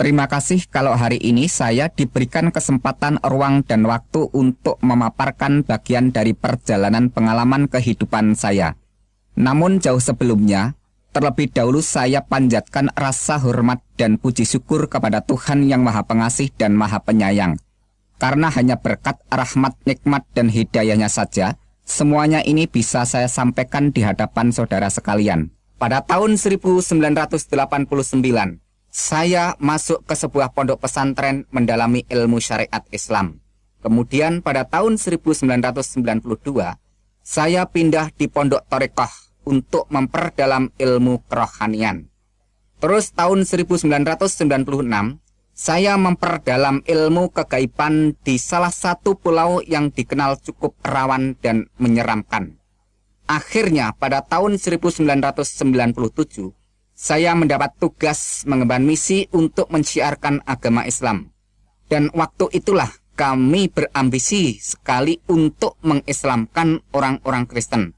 Terima kasih kalau hari ini saya diberikan kesempatan ruang dan waktu untuk memaparkan bagian dari perjalanan pengalaman kehidupan saya. Namun jauh sebelumnya, terlebih dahulu saya panjatkan rasa hormat dan puji syukur kepada Tuhan yang Maha Pengasih dan Maha Penyayang. Karena hanya berkat rahmat, nikmat, dan hidayahnya saja, semuanya ini bisa saya sampaikan di hadapan saudara sekalian. Pada tahun 1989, saya masuk ke sebuah pondok pesantren mendalami ilmu syariat Islam. Kemudian pada tahun 1992, saya pindah di pondok Torekoh untuk memperdalam ilmu kerohanian. Terus tahun 1996, saya memperdalam ilmu kegaiban di salah satu pulau yang dikenal cukup rawan dan menyeramkan. Akhirnya pada tahun 1997, saya mendapat tugas mengemban misi untuk menciarkan agama Islam. Dan waktu itulah kami berambisi sekali untuk mengislamkan orang-orang Kristen.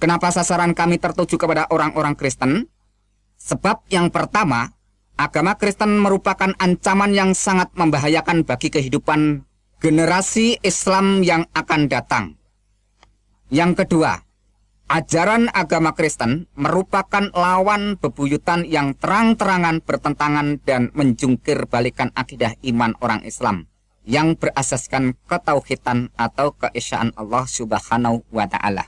Kenapa sasaran kami tertuju kepada orang-orang Kristen? Sebab yang pertama, agama Kristen merupakan ancaman yang sangat membahayakan bagi kehidupan generasi Islam yang akan datang. Yang kedua, Ajaran agama Kristen merupakan lawan bebuyutan yang terang-terangan bertentangan dan menjungkir balikan akidah iman orang Islam yang berasaskan ketauhidan atau keesaan Allah Subhanahu wa taala.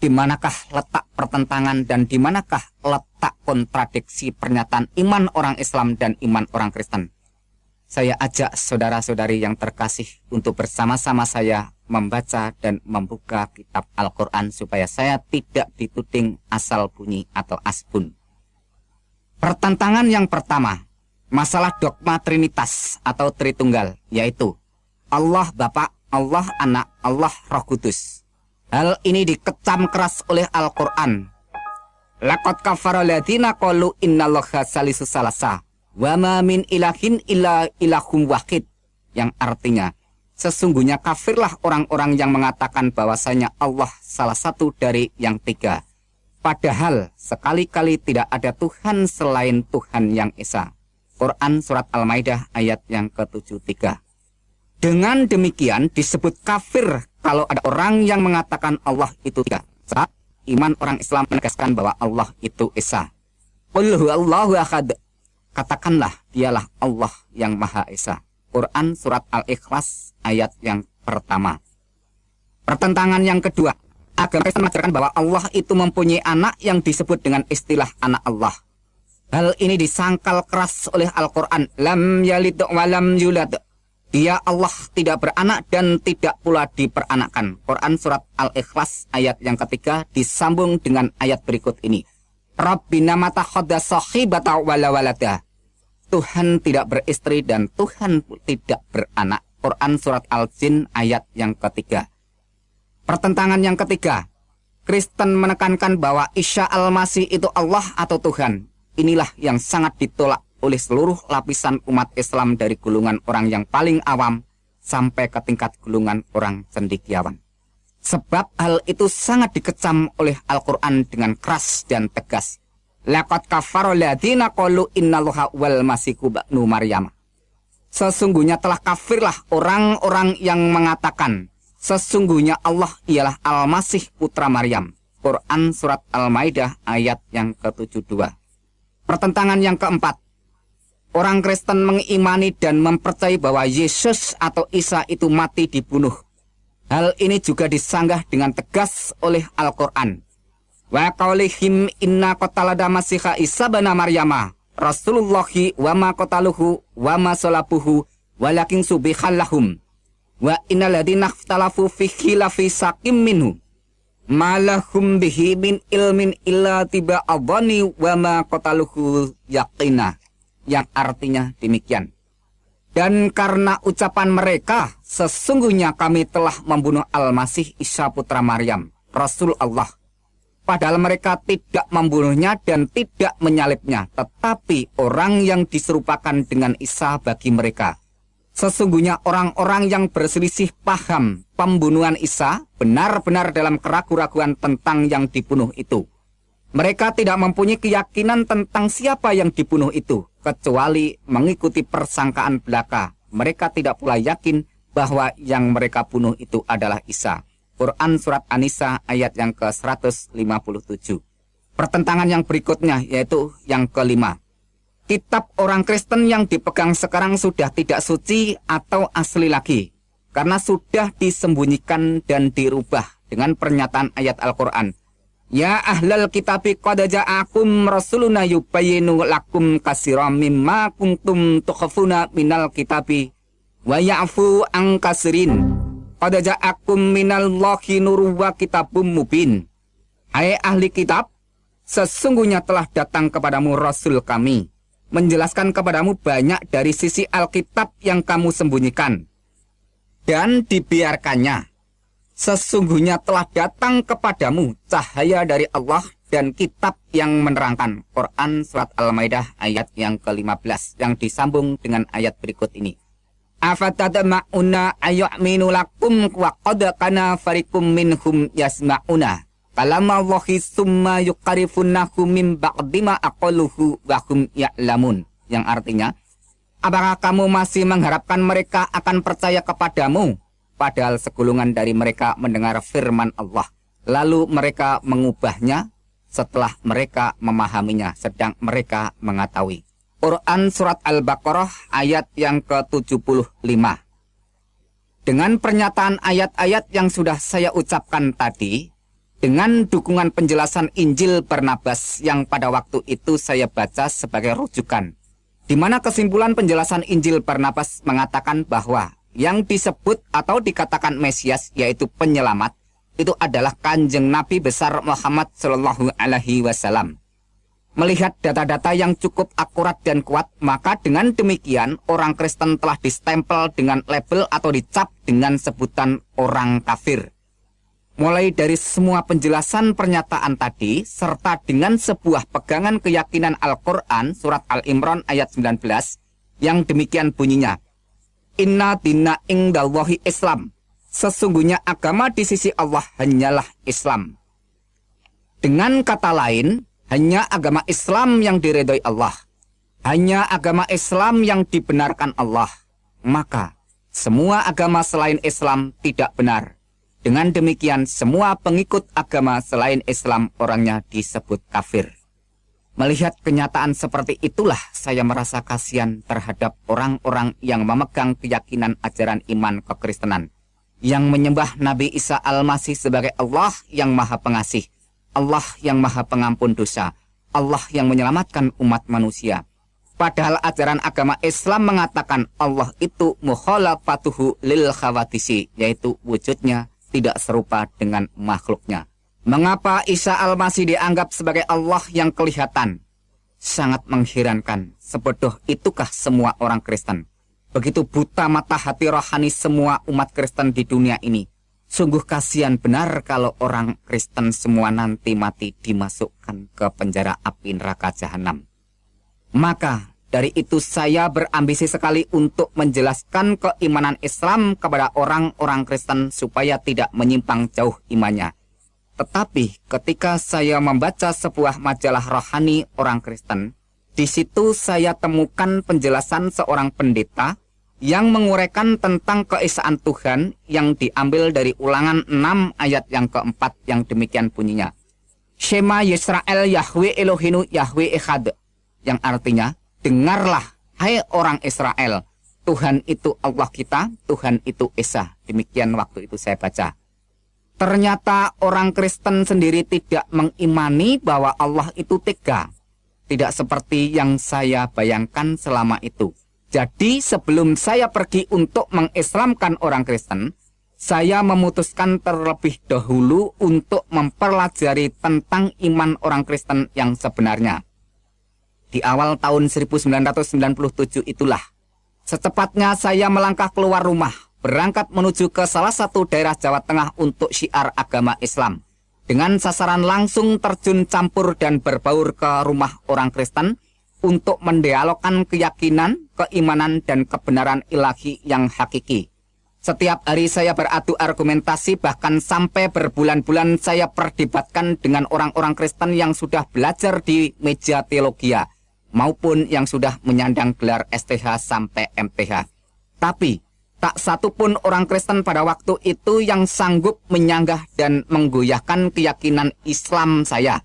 Di manakah letak pertentangan dan di manakah letak kontradiksi pernyataan iman orang Islam dan iman orang Kristen? Saya ajak saudara-saudari yang terkasih untuk bersama-sama saya membaca dan membuka kitab Al-Quran supaya saya tidak dituding asal bunyi atau asbun. Pertentangan yang pertama, masalah dogma Trinitas atau Tritunggal, yaitu Allah Bapa, Allah Anak, Allah Roh Kudus. Hal ini dikecam keras oleh Al-Quran. Lakot kafara ladina qalu salisu salasa wa ma min ilahin illa ilahum wahid yang artinya Sesungguhnya kafirlah orang-orang yang mengatakan bahwasanya Allah salah satu dari yang tiga. Padahal sekali-kali tidak ada Tuhan selain Tuhan yang Esa. Quran Surat Al-Maidah ayat yang ke-73. Dengan demikian disebut kafir kalau ada orang yang mengatakan Allah itu tiga. Saat iman orang Islam menegaskan bahwa Allah itu Esa. Allahu ahad. Katakanlah dialah Allah yang Maha Esa. Quran Surat Al-Ikhlas ayat yang pertama. Pertentangan yang kedua, agama Kristen mengajarkan bahwa Allah itu mempunyai anak yang disebut dengan istilah anak Allah. Hal ini disangkal keras oleh Al-Quran. Lam yalid wa lam yulad. Dia Allah tidak beranak dan tidak pula diperanakan. Quran Surat Al-Ikhlas ayat yang ketiga disambung dengan ayat berikut ini. Rabbina mata khoda sahibata wala walada. Tuhan tidak beristri dan Tuhan tidak beranak. Quran Surat Al-Jin ayat yang ketiga. Pertentangan yang ketiga. Kristen menekankan bahwa Isya Al-Masih itu Allah atau Tuhan. Inilah yang sangat ditolak oleh seluruh lapisan umat Islam dari gulungan orang yang paling awam sampai ke tingkat gulungan orang cendikiawan. Sebab hal itu sangat dikecam oleh Al-Quran dengan keras dan tegas. Laqad kafara ladina qalu innallaha wal masiku ba'nu Maryam. Sesungguhnya telah kafirlah orang-orang yang mengatakan sesungguhnya Allah ialah Al-Masih putra Maryam. Quran surat Al-Maidah ayat yang ke-72. Pertentangan yang keempat. Orang Kristen mengimani dan mempercayai bahwa Yesus atau Isa itu mati dibunuh. Hal ini juga disanggah dengan tegas oleh Al-Quran. Wa qaulihim inna qatalada masiha Isa bana Maryama Rasulullahi wa ma qataluhu wa ma salabuhu walakin subihal lahum. Wa innal ladina ikhtalafu fi khilafi sakim minhu. Malahum bihi min ilmin illa tiba adhani wa ma qataluhu yaqina. Yang artinya demikian dan karena ucapan mereka sesungguhnya kami telah membunuh Al-Masih Isa putra Maryam Rasul Allah Padahal mereka tidak membunuhnya dan tidak menyalibnya, tetapi orang yang diserupakan dengan Isa bagi mereka. Sesungguhnya orang-orang yang berselisih paham pembunuhan Isa benar-benar dalam keraguan-raguan tentang yang dibunuh itu. Mereka tidak mempunyai keyakinan tentang siapa yang dibunuh itu, kecuali mengikuti persangkaan belaka. Mereka tidak pula yakin bahwa yang mereka bunuh itu adalah Isa. Quran Surat An-Nisa ayat yang ke-157. Pertentangan yang berikutnya yaitu yang kelima. Kitab orang Kristen yang dipegang sekarang sudah tidak suci atau asli lagi. Karena sudah disembunyikan dan dirubah dengan pernyataan ayat Al-Quran. Ya ahlal kitabi qad ja'akum rasuluna yubayinu lakum kasiram mimma kuntum tukhafuna minal kitabi wa ya'fu an kasirin Qad ja'akum minallahi nuru wa kitabum mubin. Hai ahli kitab, sesungguhnya telah datang kepadamu Rasul kami, menjelaskan kepadamu banyak dari sisi Alkitab yang kamu sembunyikan. Dan dibiarkannya, sesungguhnya telah datang kepadamu cahaya dari Allah dan kitab yang menerangkan Quran Surat Al-Maidah ayat yang ke-15 yang disambung dengan ayat berikut ini. Afatatma'una ayu'minu lakum wa qad farikum minhum yasma'una. Kalama wahi summa min ba'dima aqaluhu yang artinya apakah kamu masih mengharapkan mereka akan percaya kepadamu padahal segulungan dari mereka mendengar firman Allah lalu mereka mengubahnya setelah mereka memahaminya sedang mereka mengetahui Quran Surat Al-Baqarah ayat yang ke-75. Dengan pernyataan ayat-ayat yang sudah saya ucapkan tadi, dengan dukungan penjelasan Injil Barnabas yang pada waktu itu saya baca sebagai rujukan, di mana kesimpulan penjelasan Injil Barnabas mengatakan bahwa yang disebut atau dikatakan Mesias yaitu penyelamat itu adalah kanjeng Nabi besar Muhammad Shallallahu Alaihi Wasallam. Melihat data-data yang cukup akurat dan kuat, maka dengan demikian orang Kristen telah distempel dengan label atau dicap dengan sebutan orang kafir. Mulai dari semua penjelasan pernyataan tadi, serta dengan sebuah pegangan keyakinan Al-Quran, surat Al-Imran ayat 19, yang demikian bunyinya. Inna dina ingdallahi Islam. Sesungguhnya agama di sisi Allah hanyalah Islam. Dengan kata lain, hanya agama Islam yang diredoi Allah. Hanya agama Islam yang dibenarkan Allah. Maka, semua agama selain Islam tidak benar. Dengan demikian, semua pengikut agama selain Islam orangnya disebut kafir. Melihat kenyataan seperti itulah saya merasa kasihan terhadap orang-orang yang memegang keyakinan ajaran iman kekristenan. Yang menyembah Nabi Isa Al-Masih sebagai Allah yang maha pengasih Allah yang maha pengampun dosa, Allah yang menyelamatkan umat manusia. Padahal ajaran agama Islam mengatakan Allah itu mukhalafatuhu lil khawatisi, yaitu wujudnya tidak serupa dengan makhluknya. Mengapa Isa Al-Masih dianggap sebagai Allah yang kelihatan? Sangat mengherankan, sebodoh itukah semua orang Kristen? Begitu buta mata hati rohani semua umat Kristen di dunia ini. Sungguh kasihan benar kalau orang Kristen semua nanti mati dimasukkan ke penjara api neraka jahanam. Maka dari itu saya berambisi sekali untuk menjelaskan keimanan Islam kepada orang-orang Kristen supaya tidak menyimpang jauh imannya. Tetapi ketika saya membaca sebuah majalah rohani orang Kristen, di situ saya temukan penjelasan seorang pendeta yang menguraikan tentang keesaan Tuhan yang diambil dari ulangan 6 ayat yang keempat yang demikian bunyinya. Shema Yisrael Yahweh Elohinu Yahweh Echad. Yang artinya, dengarlah hai orang Israel. Tuhan itu Allah kita, Tuhan itu Esa. Demikian waktu itu saya baca. Ternyata orang Kristen sendiri tidak mengimani bahwa Allah itu tiga. Tidak seperti yang saya bayangkan selama itu. Jadi sebelum saya pergi untuk mengislamkan orang Kristen, saya memutuskan terlebih dahulu untuk mempelajari tentang iman orang Kristen yang sebenarnya. Di awal tahun 1997 itulah, secepatnya saya melangkah keluar rumah, berangkat menuju ke salah satu daerah Jawa Tengah untuk syiar agama Islam. Dengan sasaran langsung terjun campur dan berbaur ke rumah orang Kristen, untuk mendialogkan keyakinan, keimanan, dan kebenaran ilahi yang hakiki. Setiap hari saya beradu argumentasi bahkan sampai berbulan-bulan saya perdebatkan dengan orang-orang Kristen yang sudah belajar di meja teologia. maupun yang sudah menyandang gelar STH sampai MTH. Tapi tak satu pun orang Kristen pada waktu itu yang sanggup menyanggah dan menggoyahkan keyakinan Islam saya.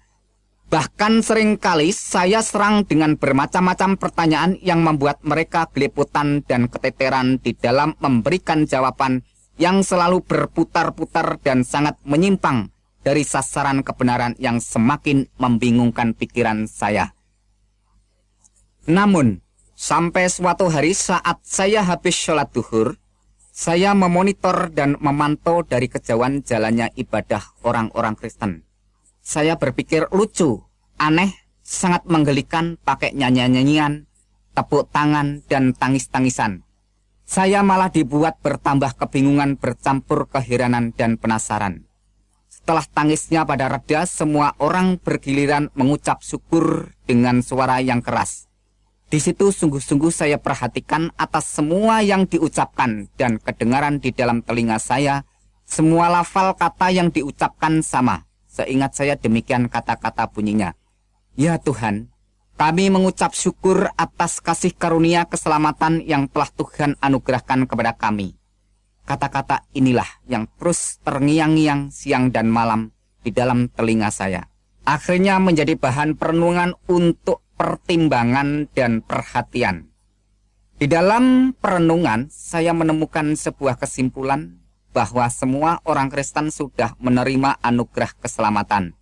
Bahkan sering kali saya serang dengan bermacam-macam pertanyaan yang membuat mereka geliputan dan keteteran di dalam memberikan jawaban yang selalu berputar-putar dan sangat menyimpang dari sasaran kebenaran yang semakin membingungkan pikiran saya. Namun, sampai suatu hari saat saya habis sholat duhur, saya memonitor dan memantau dari kejauhan jalannya ibadah orang-orang Kristen. Saya berpikir lucu, aneh, sangat menggelikan pakai nyanyian-nyanyian, tepuk tangan, dan tangis-tangisan. Saya malah dibuat bertambah kebingungan bercampur keheranan dan penasaran. Setelah tangisnya pada reda, semua orang bergiliran mengucap syukur dengan suara yang keras. Di situ sungguh-sungguh saya perhatikan atas semua yang diucapkan dan kedengaran di dalam telinga saya, semua lafal kata yang diucapkan sama. Seingat saya demikian kata-kata bunyinya. Ya Tuhan, kami mengucap syukur atas kasih karunia keselamatan yang telah Tuhan anugerahkan kepada kami. Kata-kata inilah yang terus terngiang-ngiang siang dan malam di dalam telinga saya. Akhirnya menjadi bahan perenungan untuk pertimbangan dan perhatian. Di dalam perenungan, saya menemukan sebuah kesimpulan bahwa semua orang Kristen sudah menerima anugerah keselamatan.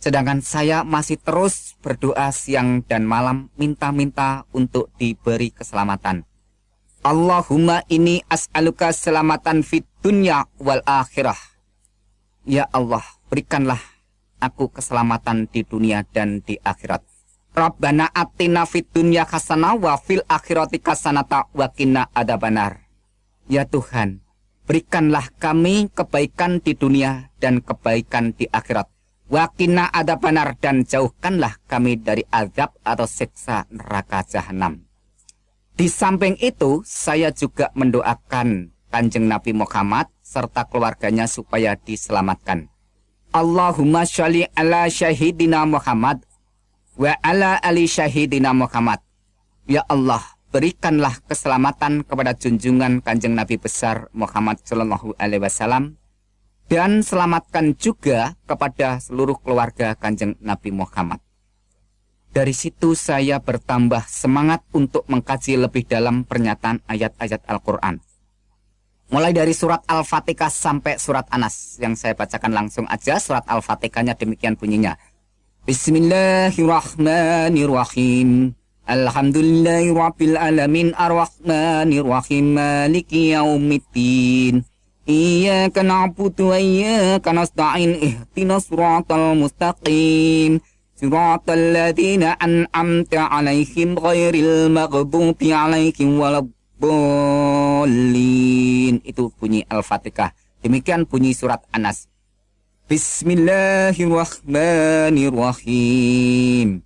Sedangkan saya masih terus berdoa siang dan malam minta-minta untuk diberi keselamatan. Allahumma ini as'aluka selamatan fit dunya wal akhirah. Ya Allah, berikanlah aku keselamatan di dunia dan di akhirat. Rabbana atina fid dunya hasanah wa fil akhirati hasanata wa qina adabanar. Ya Tuhan, berikanlah kami kebaikan di dunia dan kebaikan di akhirat. Wa qina adabanar dan jauhkanlah kami dari azab atau siksa neraka jahanam. Di samping itu, saya juga mendoakan Kanjeng Nabi Muhammad serta keluarganya supaya diselamatkan. Allahumma sholli ala syahidina Muhammad wa ala ali syahidina Muhammad. Ya Allah, berikanlah keselamatan kepada junjungan kanjeng Nabi besar Muhammad Sallallahu Alaihi Wasallam dan selamatkan juga kepada seluruh keluarga kanjeng Nabi Muhammad. Dari situ saya bertambah semangat untuk mengkaji lebih dalam pernyataan ayat-ayat Al-Quran. Mulai dari surat Al-Fatihah sampai surat Anas yang saya bacakan langsung aja surat Al-Fatihahnya demikian bunyinya. Bismillahirrahmanirrahim. Alhamdulillahi rabbil alamin arrahmanir rahim maliki yaumiddin. Iyyaka na'budu wa iyyaka nasta'in ihdinas siratal mustaqim. Siratal ladzina an'amta 'alaihim ghairil maghdubi 'alaihim waladdallin. Itu bunyi Al-Fatihah. Demikian bunyi surat Anas. Bismillahirrahmanirrahim.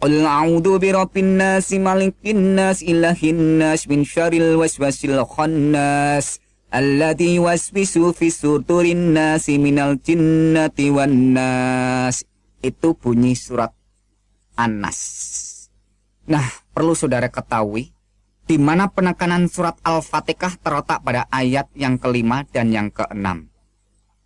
Qul a'udzu birabbin nas malikin nas ilahin nas min syarril waswasil khannas alladzi waswisu fi sudurin nas minal jinnati wan nas. Itu bunyi surat An-Nas. Nah, perlu saudara ketahui di mana penekanan surat Al-Fatihah terletak pada ayat yang kelima dan yang keenam.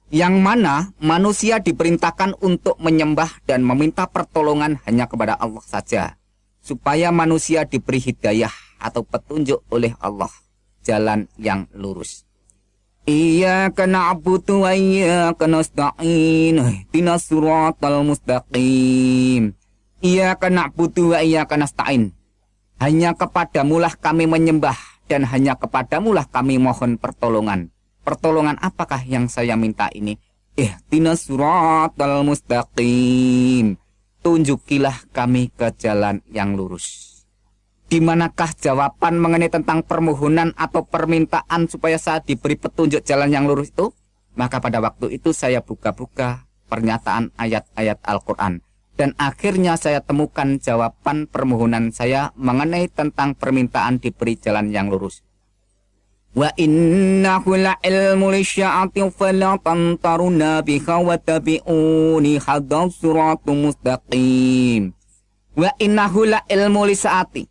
Yang mana manusia diperintahkan untuk menyembah dan meminta pertolongan hanya kepada Allah saja, supaya manusia diberi hidayah atau petunjuk oleh Allah, jalan yang lurus. Iya kena abutu wa iya kena sta'in Tina suratal mustaqim. Iya kena abutu wa iya kena Hanya kepadamulah kami menyembah Dan hanya kepadamulah kami mohon pertolongan Pertolongan apakah yang saya minta ini? Ihdinas suratal mustaqim. Tunjukilah kami ke jalan yang lurus. Di manakah jawaban mengenai tentang permohonan atau permintaan supaya saya diberi petunjuk jalan yang lurus itu? Maka pada waktu itu saya buka-buka pernyataan ayat-ayat Al-Quran. Dan akhirnya saya temukan jawaban permohonan saya mengenai tentang permintaan diberi jalan yang lurus. Wa innahu la'ilmu lisya'ati fala tamtaruna biha wa tabi'uni hadal suratu mustaqim. Wa innahu la ilmu lisaati.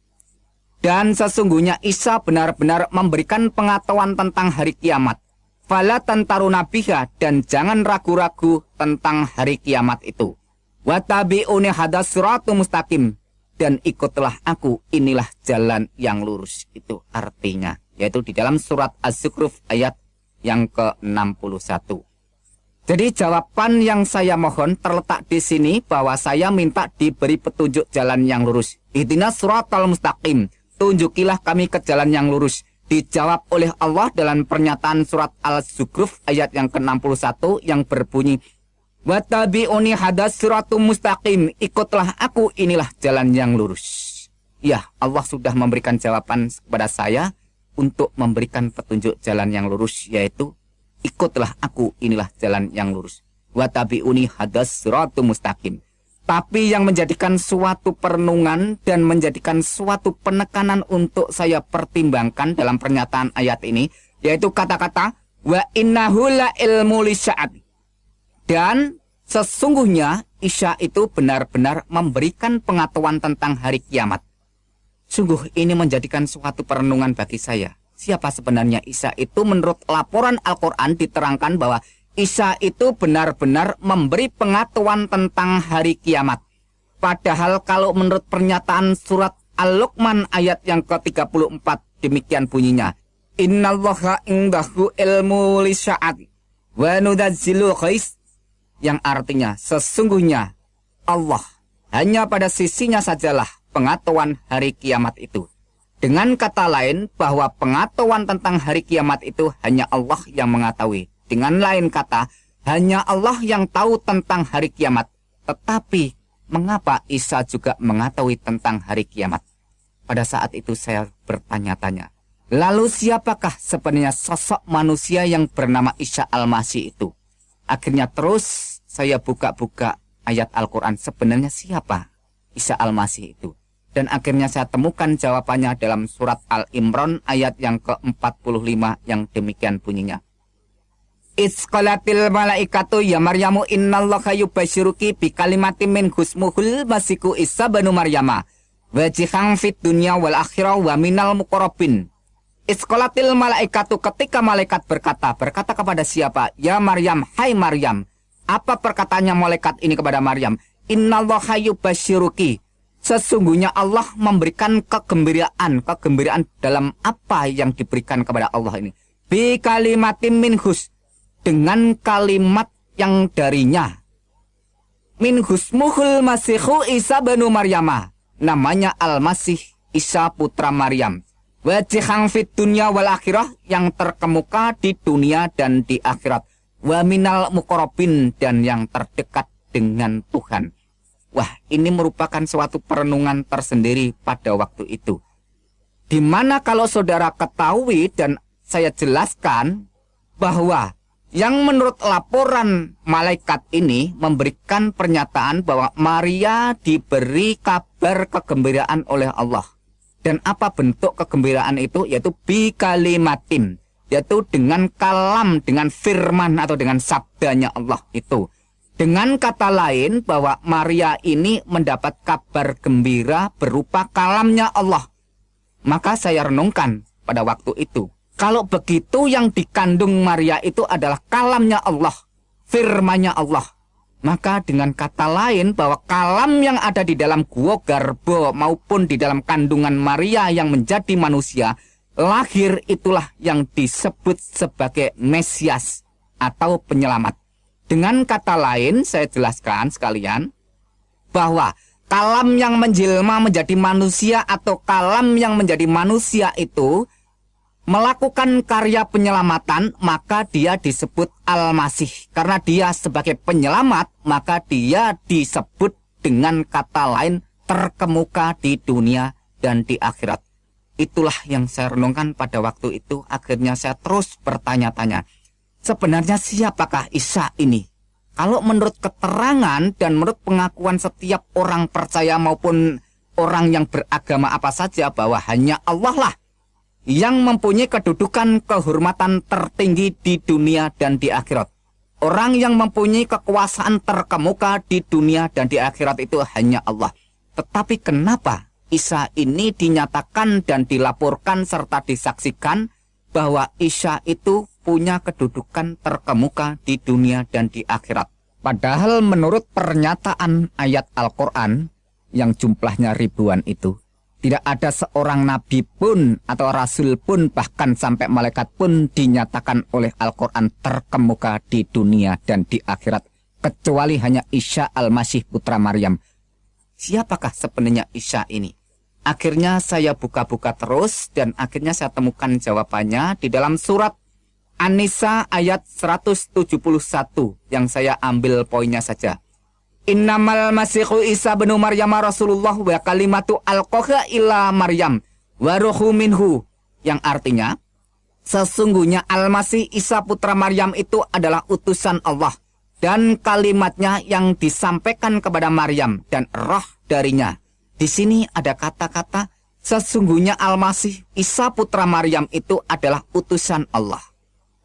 Dan sesungguhnya Isa benar-benar memberikan pengetahuan tentang hari kiamat. Fala tantaru nabiha dan jangan ragu-ragu tentang hari kiamat itu. Watabi'uni hadas suratu mustaqim. Dan ikutlah aku, inilah jalan yang lurus. Itu artinya. Yaitu di dalam surat Az-Zukhruf ayat yang ke-61. Jadi jawaban yang saya mohon terletak di sini bahwa saya minta diberi petunjuk jalan yang lurus. Ihdinas suratal mustaqim. Tunjukilah kami ke jalan yang lurus. Dijawab oleh Allah dalam pernyataan surat Al-Zukhruf ayat yang ke-61 yang berbunyi Watabi'uni hadas suratum mustaqim. Ikutlah aku, inilah jalan yang lurus. Ya, Allah sudah memberikan jawaban kepada saya untuk memberikan petunjuk jalan yang lurus yaitu ikutlah aku inilah jalan yang lurus wa tabi'uni hadas suratu mustaqim tapi yang menjadikan suatu perenungan dan menjadikan suatu penekanan untuk saya pertimbangkan dalam pernyataan ayat ini yaitu kata-kata wa innahu la ilmu dan sesungguhnya Isya itu benar-benar memberikan pengetahuan tentang hari kiamat. Sungguh ini menjadikan suatu perenungan bagi saya siapa sebenarnya Isa itu menurut laporan Al-Quran diterangkan bahwa Isa itu benar-benar memberi pengetahuan tentang hari kiamat. Padahal kalau menurut pernyataan surat Al-Luqman ayat yang ke-34 demikian bunyinya. Innallaha indahu ilmu lisya'at wa nudazzilu khais yang artinya sesungguhnya Allah hanya pada sisinya sajalah pengetahuan hari kiamat itu. Dengan kata lain, bahwa pengetahuan tentang hari kiamat itu hanya Allah yang mengetahui. Dengan lain kata, hanya Allah yang tahu tentang hari kiamat. Tetapi, mengapa Isa juga mengetahui tentang hari kiamat? Pada saat itu saya bertanya-tanya, lalu siapakah sebenarnya sosok manusia yang bernama Isa Al-Masih itu? Akhirnya terus saya buka-buka ayat Al-Quran. Sebenarnya siapa Isa Al-Masih itu? Dan akhirnya saya temukan jawabannya dalam surat Al-Imran ayat yang ke-45 yang demikian bunyinya. Isqalatil malaikatu ya Maryamu innallaha yubasyiruki bi kalimatin min husmuhul masiku Isa banu Maryama wajihang fit dunya wal akhirah wa minal muqarrabin. Isqalatil malaikatu ketika malaikat berkata, berkata kepada siapa? Ya Maryam, hai Maryam. Apa perkataannya malaikat ini kepada Maryam? Innallaha Sesungguhnya Allah memberikan kegembiraan, kegembiraan dalam apa yang diberikan kepada Allah ini. Bi kalimatim minhus dengan kalimat yang darinya. Minhus muhul masihu Isa banu Maryama. Namanya Al-Masih Isa putra Maryam. Wajihang fit dunia wal akhirah yang terkemuka di dunia dan di akhirat. Wa minal mukorobin dan yang terdekat dengan Tuhan. Wah, ini merupakan suatu perenungan tersendiri pada waktu itu. Di mana kalau saudara ketahui dan saya jelaskan bahwa yang menurut laporan malaikat ini memberikan pernyataan bahwa Maria diberi kabar kegembiraan oleh Allah. Dan apa bentuk kegembiraan itu? Yaitu bi kalimatin. Yaitu dengan kalam, dengan firman atau dengan sabdanya Allah itu. Dengan kata lain bahwa Maria ini mendapat kabar gembira berupa kalamnya Allah. Maka saya renungkan pada waktu itu. Kalau begitu yang dikandung Maria itu adalah kalamnya Allah. Firmanya Allah. Maka dengan kata lain bahwa kalam yang ada di dalam gua garbo maupun di dalam kandungan Maria yang menjadi manusia. Lahir itulah yang disebut sebagai Mesias atau penyelamat. Dengan kata lain, saya jelaskan sekalian bahwa kalam yang menjelma menjadi manusia atau kalam yang menjadi manusia itu melakukan karya penyelamatan, maka dia disebut Al-Masih. Karena dia sebagai penyelamat, maka dia disebut dengan kata lain terkemuka di dunia dan di akhirat. Itulah yang saya renungkan pada waktu itu. Akhirnya saya terus bertanya-tanya Sebenarnya siapakah Isa ini? Kalau menurut keterangan dan menurut pengakuan setiap orang percaya maupun orang yang beragama apa saja bahwa hanya Allah lah yang mempunyai kedudukan kehormatan tertinggi di dunia dan di akhirat. Orang yang mempunyai kekuasaan terkemuka di dunia dan di akhirat itu hanya Allah. Tetapi kenapa Isa ini dinyatakan dan dilaporkan serta disaksikan bahwa Isa itu punya kedudukan terkemuka di dunia dan di akhirat. Padahal menurut pernyataan ayat Al-Quran yang jumlahnya ribuan itu, tidak ada seorang nabi pun atau rasul pun bahkan sampai malaikat pun dinyatakan oleh Al-Quran terkemuka di dunia dan di akhirat. Kecuali hanya Isya al-Masih putra Maryam. Siapakah sebenarnya Isya ini? Akhirnya saya buka-buka terus dan akhirnya saya temukan jawabannya di dalam surat An-Nisa ayat 171 yang saya ambil poinnya saja. Innamal masihu Isa bin Maryam Rasulullah wa kalimatu alqaha ila Maryam wa minhu yang artinya sesungguhnya Al-Masih Isa putra Maryam itu adalah utusan Allah dan kalimatnya yang disampaikan kepada Maryam dan roh darinya di sini ada kata-kata sesungguhnya Al-Masih Isa putra Maryam itu adalah utusan Allah.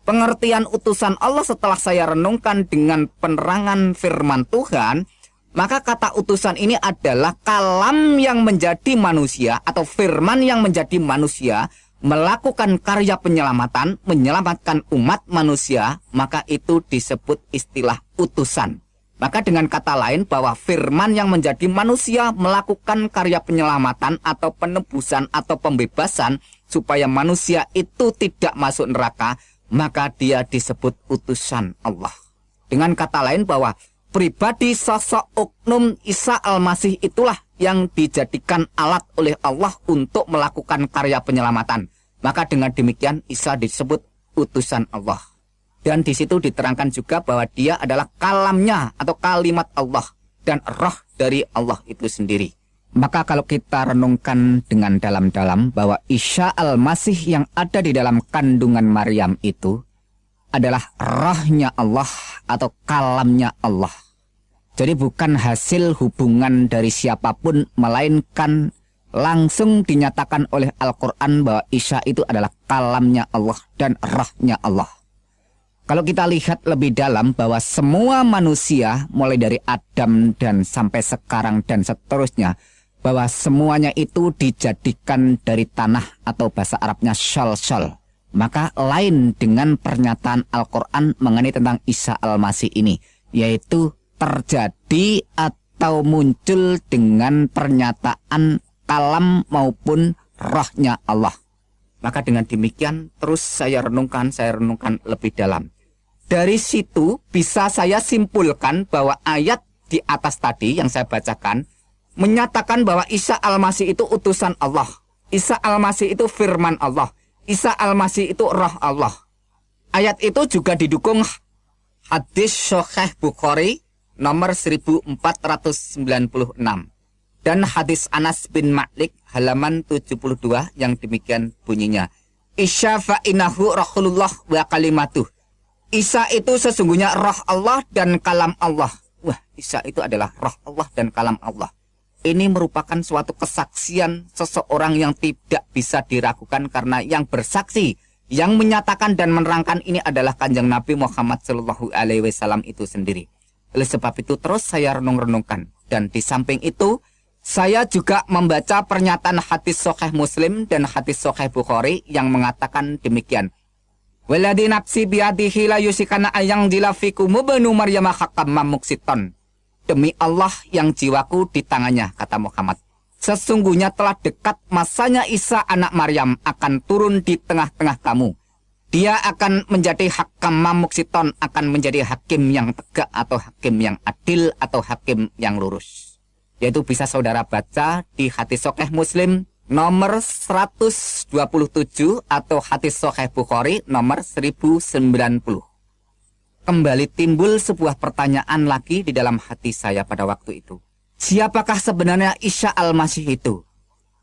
Pengertian utusan Allah setelah saya renungkan dengan penerangan firman Tuhan, maka kata utusan ini adalah kalam yang menjadi manusia atau firman yang menjadi manusia melakukan karya penyelamatan, menyelamatkan umat manusia, maka itu disebut istilah utusan. Maka dengan kata lain bahwa firman yang menjadi manusia melakukan karya penyelamatan atau penebusan atau pembebasan supaya manusia itu tidak masuk neraka, maka dia disebut utusan Allah. Dengan kata lain bahwa pribadi sosok oknum Isa Al-Masih itulah yang dijadikan alat oleh Allah untuk melakukan karya penyelamatan. Maka dengan demikian Isa disebut utusan Allah. Dan di situ diterangkan juga bahwa dia adalah kalamnya atau kalimat Allah dan roh dari Allah itu sendiri. Maka kalau kita renungkan dengan dalam-dalam bahwa Isya al-Masih yang ada di dalam kandungan Maryam itu adalah rohnya Allah atau kalamnya Allah. Jadi bukan hasil hubungan dari siapa pun melainkan langsung dinyatakan oleh Al-Quran bahwa Isya itu adalah kalamnya Allah dan rohnya Allah. Kalau kita lihat lebih dalam bahwa semua manusia mulai dari Adam dan sampai sekarang dan seterusnya bahwa semuanya itu dijadikan dari tanah atau bahasa Arabnya shal-shal. Maka lain dengan pernyataan Al-Quran mengenai tentang Isa Al-Masih ini. Yaitu terjadi atau muncul dengan pernyataan kalam maupun rohnya Allah. Maka dengan demikian terus saya renungkan, saya renungkan lebih dalam. Dari situ bisa saya simpulkan bahwa ayat di atas tadi yang saya bacakan menyatakan bahwa Isa Al-Masih itu utusan Allah. Isa Al-Masih itu firman Allah. Isa Al-Masih itu roh Allah. Ayat itu juga didukung hadis Sahih Bukhari nomor 1496 dan hadis Anas bin Malik halaman 72 yang demikian bunyinya. Isya fa'inahu rahulullah wa kalimatuh Isa itu sesungguhnya roh Allah dan kalam Allah. Wah, Isa itu adalah roh Allah dan kalam Allah. Ini merupakan suatu kesaksian seseorang yang tidak bisa diragukan karena yang bersaksi, yang menyatakan dan menerangkan ini adalah kanjeng Nabi Muhammad Shallallahu Alaihi Wasallam itu sendiri. Oleh sebab itu terus saya renung-renungkan dan di samping itu saya juga membaca pernyataan hadis Sahih Muslim dan hadis Sahih Bukhari yang mengatakan demikian. Waladi nafsi biadihi la yusikana ayang dilafiku mubenu maryam hakam mamuksiton. Demi Allah yang jiwaku di tangannya, kata Muhammad. Sesungguhnya telah dekat masanya Isa anak Maryam akan turun di tengah-tengah kamu. Dia akan menjadi hakam mamuksiton, akan menjadi hakim yang tegak atau hakim yang adil atau hakim yang lurus. Yaitu bisa saudara baca di hati sokeh muslim nomor 127 atau hadis Sahih Bukhari nomor 1090. Kembali timbul sebuah pertanyaan lagi di dalam hati saya pada waktu itu. Siapakah sebenarnya Isya Al-Masih itu?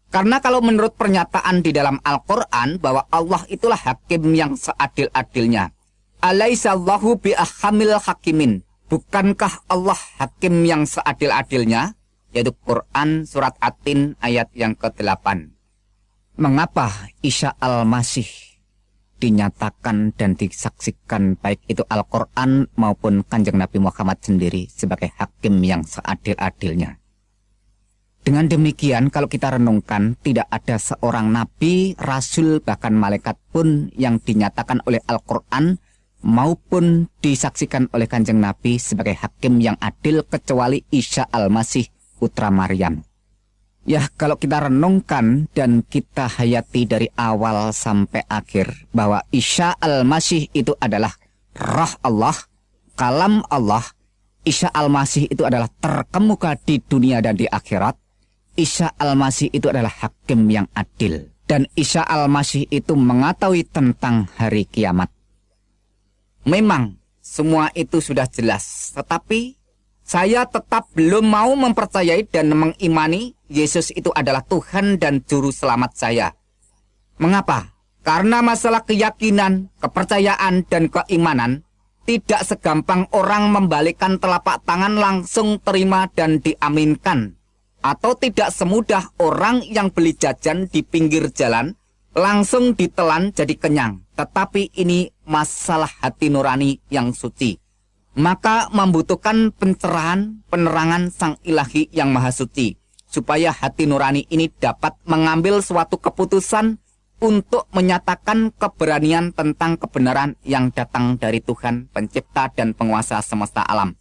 Karena kalau menurut pernyataan di dalam Al-Quran bahwa Allah itulah hakim yang seadil-adilnya. Alaisallahu bi'ahamil hakimin. Bukankah Allah hakim yang seadil-adilnya? Yaitu Quran surat Atin ayat yang ke-8. Mengapa Isa Al-Masih dinyatakan dan disaksikan baik itu Al-Quran maupun kanjeng Nabi Muhammad sendiri sebagai hakim yang seadil-adilnya. Dengan demikian, kalau kita renungkan, tidak ada seorang nabi, rasul, bahkan malaikat pun yang dinyatakan oleh Al-Quran maupun disaksikan oleh kanjeng Nabi sebagai hakim yang adil kecuali Isa Al-Masih putra Maryam. Ya, kalau kita renungkan dan kita hayati dari awal sampai akhir bahwa Isa Al-Masih itu adalah roh Allah, kalam Allah, Isa Al-Masih itu adalah terkemuka di dunia dan di akhirat, Isa Al-Masih itu adalah hakim yang adil. Dan Isa Al-Masih itu mengetahui tentang hari kiamat. Memang semua itu sudah jelas. Tetapi saya tetap belum mau mempercayai dan mengimani Yesus itu adalah Tuhan dan Juru Selamat saya. Mengapa? Karena masalah keyakinan, kepercayaan, dan keimanan tidak segampang orang membalikkan telapak tangan langsung terima dan diaminkan atau tidak semudah orang yang beli jajan di pinggir jalan langsung ditelan jadi kenyang. Tetapi ini masalah hati nurani yang suci. Maka membutuhkan pencerahan, penerangan sang ilahi yang maha suci. Supaya hati nurani ini dapat mengambil suatu keputusan untuk menyatakan keberanian tentang kebenaran yang datang dari Tuhan pencipta dan penguasa semesta alam.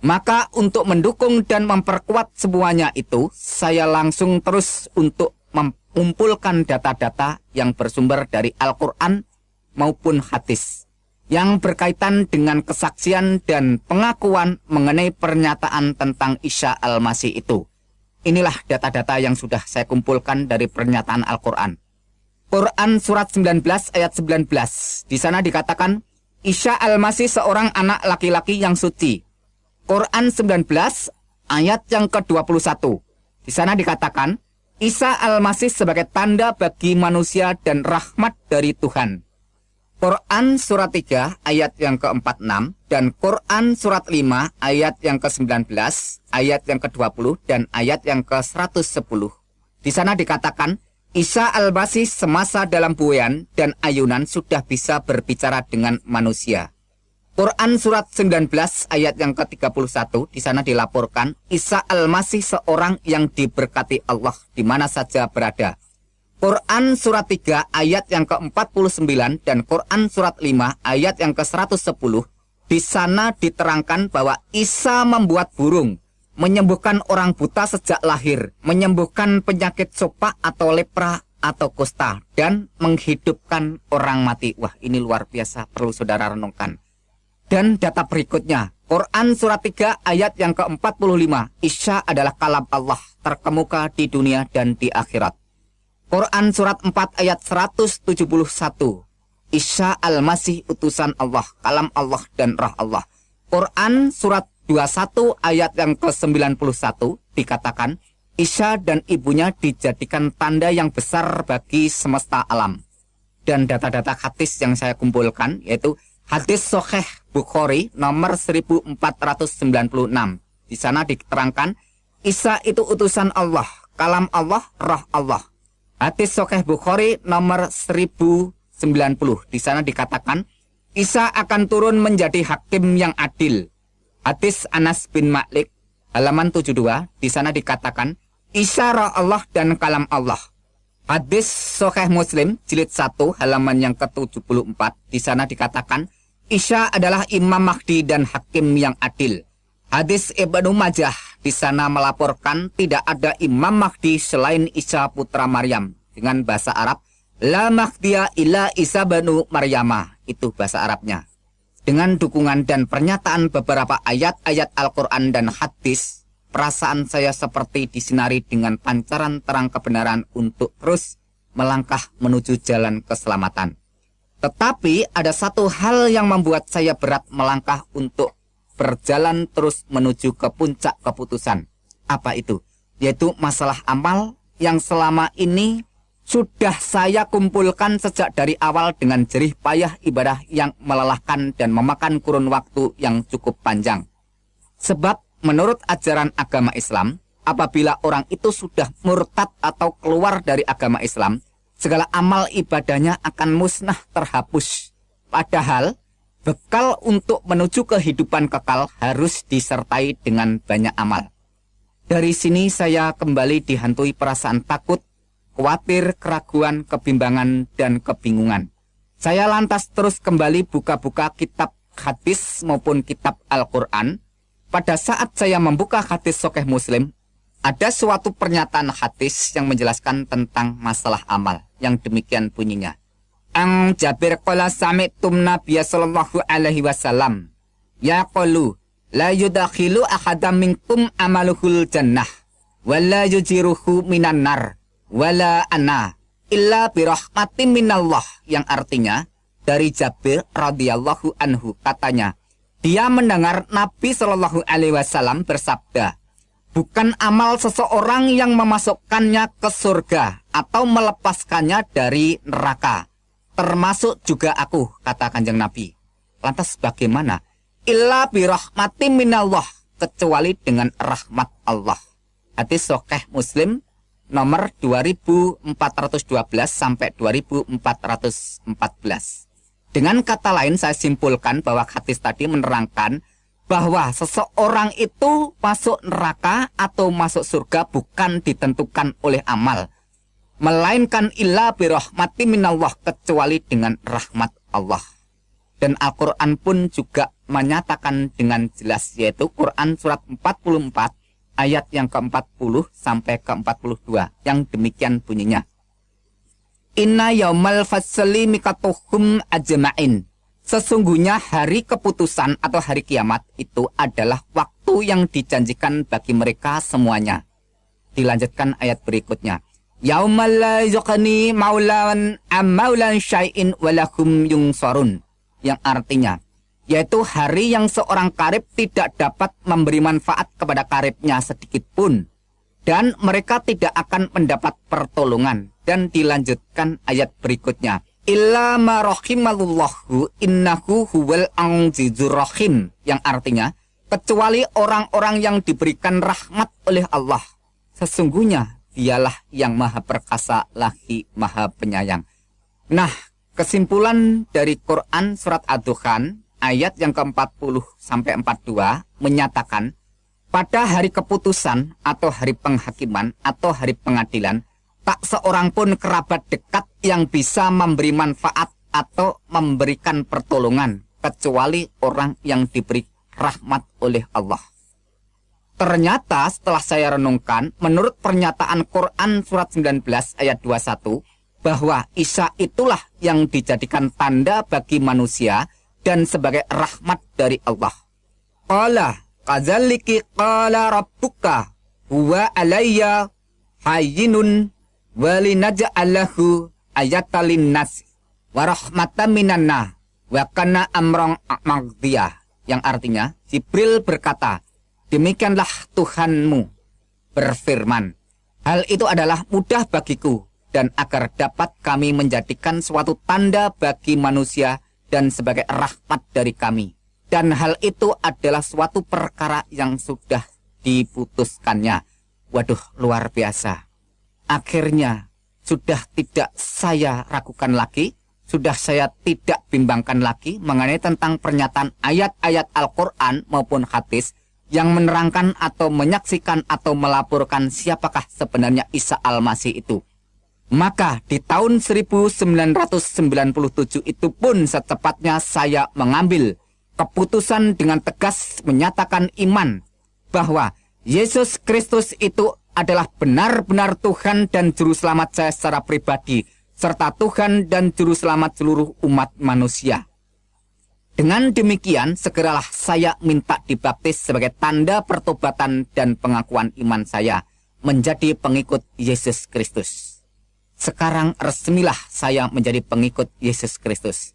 Maka untuk mendukung dan memperkuat semuanya itu, saya langsung terus untuk mengumpulkan data-data yang bersumber dari Al-Quran maupun hadis yang berkaitan dengan kesaksian dan pengakuan mengenai pernyataan tentang Isya Al-Masih itu. Inilah data-data yang sudah saya kumpulkan dari pernyataan Al-Quran. Quran surat 19 ayat 19. Di sana dikatakan, Isya Al-Masih seorang anak laki-laki yang suci Quran 19 ayat yang ke-21. Di sana dikatakan, Isa al-Masih sebagai tanda bagi manusia dan rahmat dari Tuhan. Quran surat 3 ayat yang ke-46 dan Quran surat 5 ayat yang ke-19, ayat yang ke-20 dan ayat yang ke-110. Di sana dikatakan, Isa al-Masih semasa dalam buayan dan ayunan sudah bisa berbicara dengan manusia. Quran surat 19 ayat yang ke-31 di sana dilaporkan Isa al-Masih seorang yang diberkati Allah di mana saja berada. Quran surat 3 ayat yang ke-49 dan Quran surat 5 ayat yang ke-110 di sana diterangkan bahwa Isa membuat burung, menyembuhkan orang buta sejak lahir, menyembuhkan penyakit sopak atau lepra atau kusta dan menghidupkan orang mati. Wah, ini luar biasa perlu saudara renungkan. Dan data berikutnya, Quran surat 3 ayat yang ke-45, Isya adalah kalam Allah terkemuka di dunia dan di akhirat. Quran surat 4 ayat 171, Isya al-Masih utusan Allah, kalam Allah dan roh Allah. Quran surat 21 ayat yang ke-91 dikatakan, Isya dan ibunya dijadikan tanda yang besar bagi semesta alam. Dan data-data hadis yang saya kumpulkan yaitu Hadis Soheh Bukhari nomor 1496. Di sana diterangkan, Isa itu utusan Allah, kalam Allah, roh Allah. Hadis Soheh Bukhari nomor 1090. Di sana dikatakan, Isa akan turun menjadi hakim yang adil. Hadis Anas bin Malik, halaman 72, di sana dikatakan, Isa roh Allah dan kalam Allah. Hadis Soheh Muslim, jilid 1, halaman yang ke-74, di sana dikatakan, Isya adalah Imam Mahdi dan Hakim yang adil. Hadis Ibnu Majah di sana melaporkan tidak ada Imam Mahdi selain Isa putra Maryam dengan bahasa Arab La Mahdiya illa Isa banu Maryama itu bahasa Arabnya. Dengan dukungan dan pernyataan beberapa ayat-ayat Al-Quran dan hadis, perasaan saya seperti disinari dengan pancaran terang kebenaran untuk terus melangkah menuju jalan keselamatan. Tetapi ada satu hal yang membuat saya berat melangkah untuk berjalan terus menuju ke puncak keputusan. Apa itu? Yaitu masalah amal yang selama ini sudah saya kumpulkan sejak dari awal dengan jerih payah ibadah yang melelahkan dan memakan kurun waktu yang cukup panjang. Sebab menurut ajaran agama Islam, apabila orang itu sudah murtad atau keluar dari agama Islam, segala amal ibadahnya akan musnah terhapus. Padahal bekal untuk menuju kehidupan kekal harus disertai dengan banyak amal. Dari sini saya kembali dihantui perasaan takut, khawatir, keraguan, kebimbangan, dan kebingungan. Saya lantas terus kembali buka-buka kitab hadis maupun kitab Al-Quran. Pada saat saya membuka hadis Sokeh Muslim, ada suatu pernyataan hadis yang menjelaskan tentang masalah amal yang demikian bunyinya. Ang Jabir qala sami'tum Nabiya sallallahu alaihi wasallam yaqulu la yudakhilu ahadam minkum amaluhul jannah wala yujiruhu minan nar wala ana illa birahmatin minallah. Yang artinya dari Jabir radhiyallahu anhu katanya dia mendengar Nabi Shallallahu alaihi wasallam bersabda bukan amal seseorang yang memasukkannya ke surga atau melepaskannya dari neraka termasuk juga aku kata kanjeng Nabi lantas bagaimana illa birahmati minallah kecuali dengan rahmat Allah. Hadis sokeh Muslim nomor 2412 sampai 2414. Dengan kata lain saya simpulkan bahwa hadis tadi menerangkan bahwa seseorang itu masuk neraka atau masuk surga bukan ditentukan oleh amal melainkan illa birahmati minallah kecuali dengan rahmat Allah. Dan Al-Quran pun juga menyatakan dengan jelas yaitu Quran surat 44 ayat yang ke-40 sampai ke-42 yang demikian bunyinya. Inna yaumal fasli mikatuhum ajma'in. Sesungguhnya hari keputusan atau hari kiamat itu adalah waktu yang dijanjikan bagi mereka semuanya. Dilanjutkan ayat berikutnya. Yaumal la yuqni maulan am maulan syai'in walahum yungsarun yang artinya yaitu hari yang seorang karib tidak dapat memberi manfaat kepada karibnya sedikit pun. Dan mereka tidak akan mendapat pertolongan. Dan dilanjutkan ayat berikutnya. Illa ma rahimallahu innahu huwal anzizur rahim. Yang artinya kecuali orang-orang yang diberikan rahmat oleh Allah. Sesungguhnya dialah yang maha perkasa lagi maha penyayang nah Kesimpulan dari Quran surat Ad-Dukhan ayat yang ke-40 sampai 42 menyatakan pada hari keputusan atau hari penghakiman atau hari pengadilan tak seorang pun kerabat dekat yang bisa memberi manfaat atau memberikan pertolongan kecuali orang yang diberi rahmat oleh Allah. Ternyata setelah saya renungkan, menurut pernyataan Quran surat 19 ayat 21, bahwa Isa itulah yang dijadikan tanda bagi manusia dan sebagai rahmat dari Allah. Qala kadzaliki qala rabbuka huwa alayya hayyinun walinaj'alahu ayatalin nas wa rahmatan minanna wa kana amrong yang artinya Jibril berkata demikianlah Tuhanmu berfirman hal itu adalah mudah bagiku dan agar dapat kami menjadikan suatu tanda bagi manusia dan sebagai rahmat dari kami. Dan hal itu adalah suatu perkara yang sudah diputuskannya. Waduh, luar biasa. Akhirnya, sudah tidak saya ragukan lagi, sudah saya tidak bimbangkan lagi mengenai tentang pernyataan ayat-ayat Al-Quran maupun hadis yang menerangkan atau menyaksikan atau melaporkan siapakah sebenarnya Isa Al-Masih itu. Maka di tahun 1997 itu pun secepatnya saya mengambil keputusan dengan tegas menyatakan iman bahwa Yesus Kristus itu adalah benar-benar Tuhan dan Juru Selamat saya secara pribadi, serta Tuhan dan Juru Selamat seluruh umat manusia. Dengan demikian, segeralah saya minta dibaptis sebagai tanda pertobatan dan pengakuan iman saya menjadi pengikut Yesus Kristus. Sekarang resmilah saya menjadi pengikut Yesus Kristus.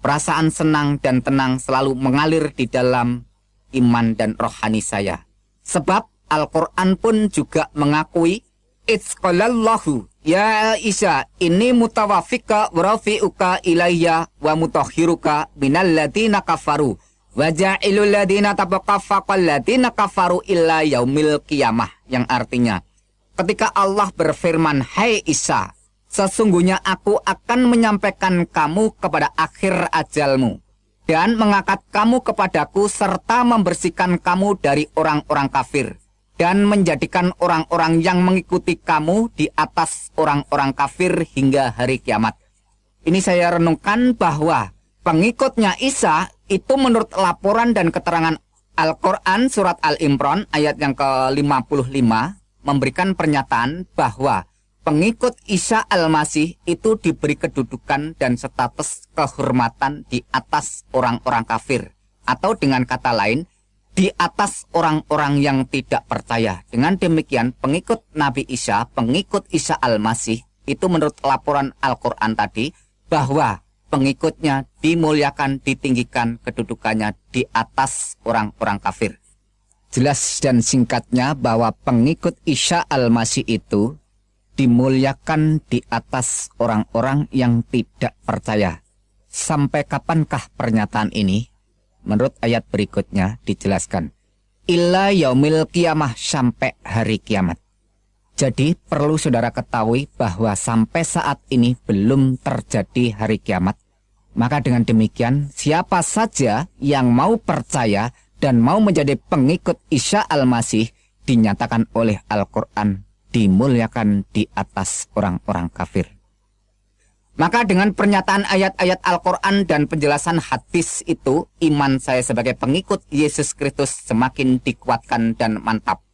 Perasaan senang dan tenang selalu mengalir di dalam iman dan rohani saya. Sebab Al-Quran pun juga mengakui Itzqalallahu Ya Isa ini mutawafika warafi'uka ilayya wa mutahhiruka minal ladina kafaru. Wa ja'ilul ladina tabaqafaqal ladina kafaru illa yaumil qiyamah. Yang artinya ketika Allah berfirman Hai Isa Sesungguhnya aku akan menyampaikan kamu kepada akhir ajalmu dan mengangkat kamu kepadaku serta membersihkan kamu dari orang-orang kafir dan menjadikan orang-orang yang mengikuti kamu di atas orang-orang kafir hingga hari kiamat. Ini saya renungkan bahwa pengikutnya Isa itu menurut laporan dan keterangan Al-Quran surat Al-Imran ayat yang ke-55 memberikan pernyataan bahwa pengikut Isa Al-Masih itu diberi kedudukan dan status kehormatan di atas orang-orang kafir. Atau dengan kata lain, di atas orang-orang yang tidak percaya. Dengan demikian, pengikut Nabi Isa, pengikut Isa Al-Masih, itu menurut laporan Al-Quran tadi, bahwa pengikutnya dimuliakan, ditinggikan kedudukannya di atas orang-orang kafir. Jelas dan singkatnya bahwa pengikut Isa Al-Masih itu dimuliakan di atas orang-orang yang tidak percaya. Sampai kapankah pernyataan ini? Menurut ayat berikutnya dijelaskan. Illa yaumil kiamah sampai hari kiamat. Jadi perlu saudara ketahui bahwa sampai saat ini belum terjadi hari kiamat. Maka dengan demikian siapa saja yang mau percaya dan mau menjadi pengikut Isya Al-Masih dinyatakan oleh Al-Quran dimuliakan di atas orang-orang kafir. Maka dengan pernyataan ayat-ayat Al-Quran dan penjelasan hadis itu, iman saya sebagai pengikut Yesus Kristus semakin dikuatkan dan mantap.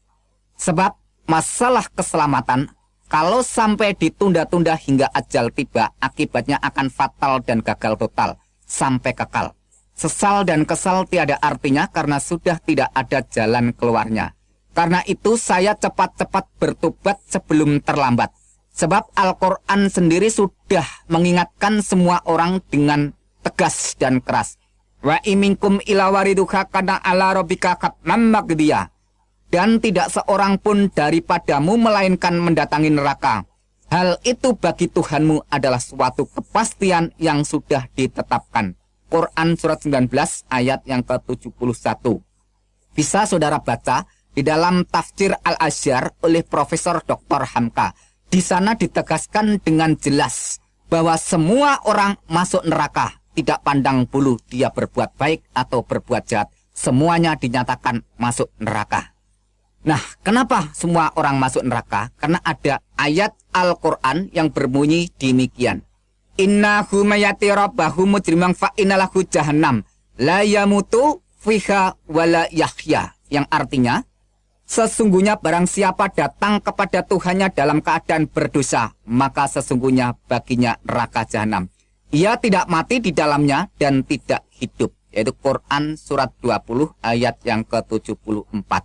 Sebab masalah keselamatan, kalau sampai ditunda-tunda hingga ajal tiba, akibatnya akan fatal dan gagal total, sampai kekal. Sesal dan kesal tiada artinya karena sudah tidak ada jalan keluarnya. Karena itu saya cepat-cepat bertobat sebelum terlambat. Sebab Al-Quran sendiri sudah mengingatkan semua orang dengan tegas dan keras. Wa iminkum ila wariduha kana ala robika Dan tidak seorang pun daripadamu melainkan mendatangi neraka. Hal itu bagi Tuhanmu adalah suatu kepastian yang sudah ditetapkan. Quran surat 19 ayat yang ke-71. Bisa saudara baca di dalam tafsir Al-Asyar oleh Profesor Dr. Hamka. Di sana ditegaskan dengan jelas bahwa semua orang masuk neraka, tidak pandang bulu dia berbuat baik atau berbuat jahat. Semuanya dinyatakan masuk neraka. Nah, kenapa semua orang masuk neraka? Karena ada ayat Al-Quran yang berbunyi demikian. Innahu mayati rabbahu mujrimang fa innalahu jahannam la yamutu fiha wala yahya yang artinya sesungguhnya barang siapa datang kepada Tuhannya dalam keadaan berdosa maka sesungguhnya baginya neraka jahanam. Ia tidak mati di dalamnya dan tidak hidup. Yaitu Quran surat 20 ayat yang ke-74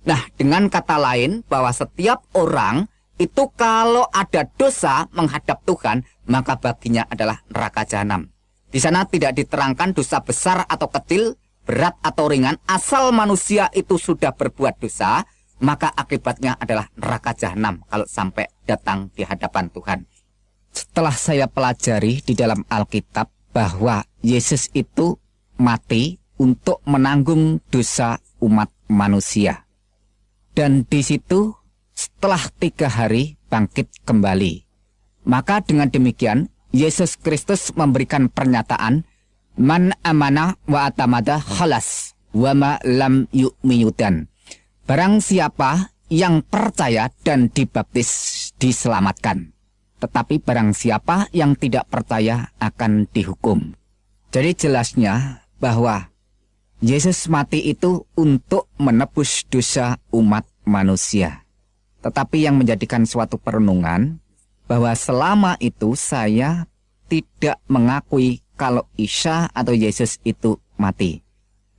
Nah dengan kata lain bahwa setiap orang itu kalau ada dosa menghadap Tuhan maka baginya adalah neraka jahanam. Di sana tidak diterangkan dosa besar atau kecil, berat atau ringan, asal manusia itu sudah berbuat dosa, maka akibatnya adalah neraka jahanam kalau sampai datang di hadapan Tuhan. Setelah saya pelajari di dalam Alkitab bahwa Yesus itu mati untuk menanggung dosa umat manusia. Dan di situ setelah tiga hari bangkit kembali. Maka dengan demikian, Yesus Kristus memberikan pernyataan, Man amana wa atamada khalas, wa ma lam yu'miyudan. Barang siapa yang percaya dan dibaptis diselamatkan. Tetapi barang siapa yang tidak percaya akan dihukum. Jadi jelasnya bahwa Yesus mati itu untuk menebus dosa umat manusia. Tetapi yang menjadikan suatu perenungan bahwa selama itu saya tidak mengakui kalau Isa atau Yesus itu mati.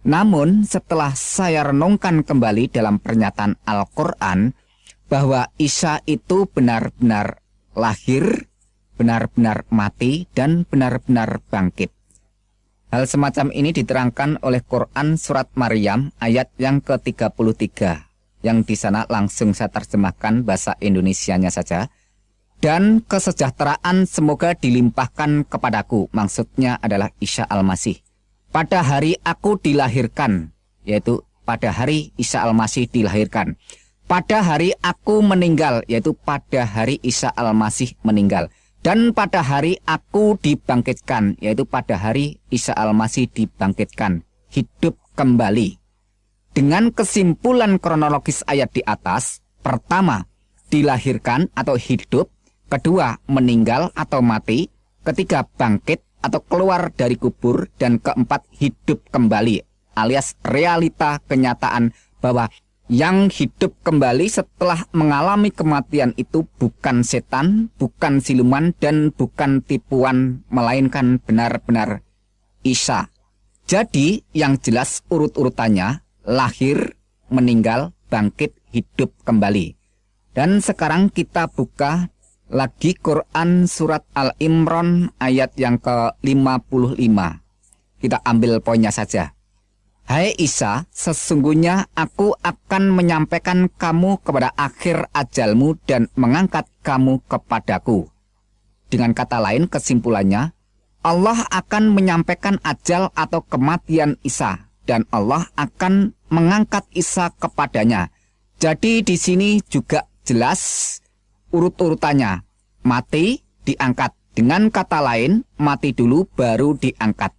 Namun setelah saya renungkan kembali dalam pernyataan Al-Quran bahwa Isa itu benar-benar lahir, benar-benar mati, dan benar-benar bangkit. Hal semacam ini diterangkan oleh Quran Surat Maryam ayat yang ke-33 yang di sana langsung saya terjemahkan bahasa Indonesianya saja dan kesejahteraan semoga dilimpahkan kepadaku. Maksudnya adalah Isa Al-Masih. Pada hari aku dilahirkan, yaitu pada hari Isa Al-Masih dilahirkan. Pada hari aku meninggal, yaitu pada hari Isa Al-Masih meninggal. Dan pada hari aku dibangkitkan, yaitu pada hari Isa Al-Masih dibangkitkan. Hidup kembali. Dengan kesimpulan kronologis ayat di atas, pertama, dilahirkan atau hidup, kedua, meninggal atau mati, ketiga, bangkit atau keluar dari kubur, dan keempat, hidup kembali, alias realita kenyataan bahwa yang hidup kembali setelah mengalami kematian itu bukan setan, bukan siluman, dan bukan tipuan, melainkan benar-benar Isa. Jadi, yang jelas urut-urutannya lahir, meninggal, bangkit, hidup kembali. Dan sekarang kita buka lagi Quran surat Al-Imran ayat yang ke-55. Kita ambil poinnya saja. Hai Isa, sesungguhnya aku akan menyampaikan kamu kepada akhir ajalmu dan mengangkat kamu kepadaku. Dengan kata lain, kesimpulannya, Allah akan menyampaikan ajal atau kematian Isa dan Allah akan mengangkat Isa kepadanya. Jadi di sini juga jelas urut-urutannya. Mati, diangkat. Dengan kata lain, mati dulu baru diangkat.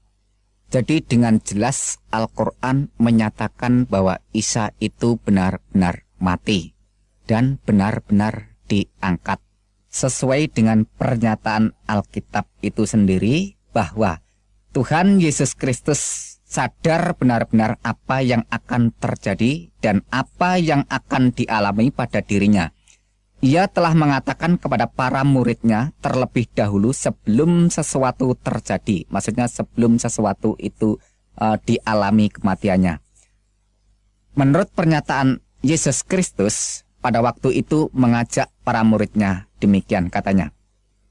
Jadi dengan jelas Al-Quran menyatakan bahwa Isa itu benar-benar mati dan benar-benar diangkat. Sesuai dengan pernyataan Alkitab itu sendiri bahwa Tuhan Yesus Kristus sadar benar-benar apa yang akan terjadi dan apa yang akan dialami pada dirinya. Ia telah mengatakan kepada para muridnya terlebih dahulu sebelum sesuatu terjadi, maksudnya sebelum sesuatu itu uh, dialami kematiannya. Menurut pernyataan Yesus Kristus, pada waktu itu mengajak para muridnya demikian katanya.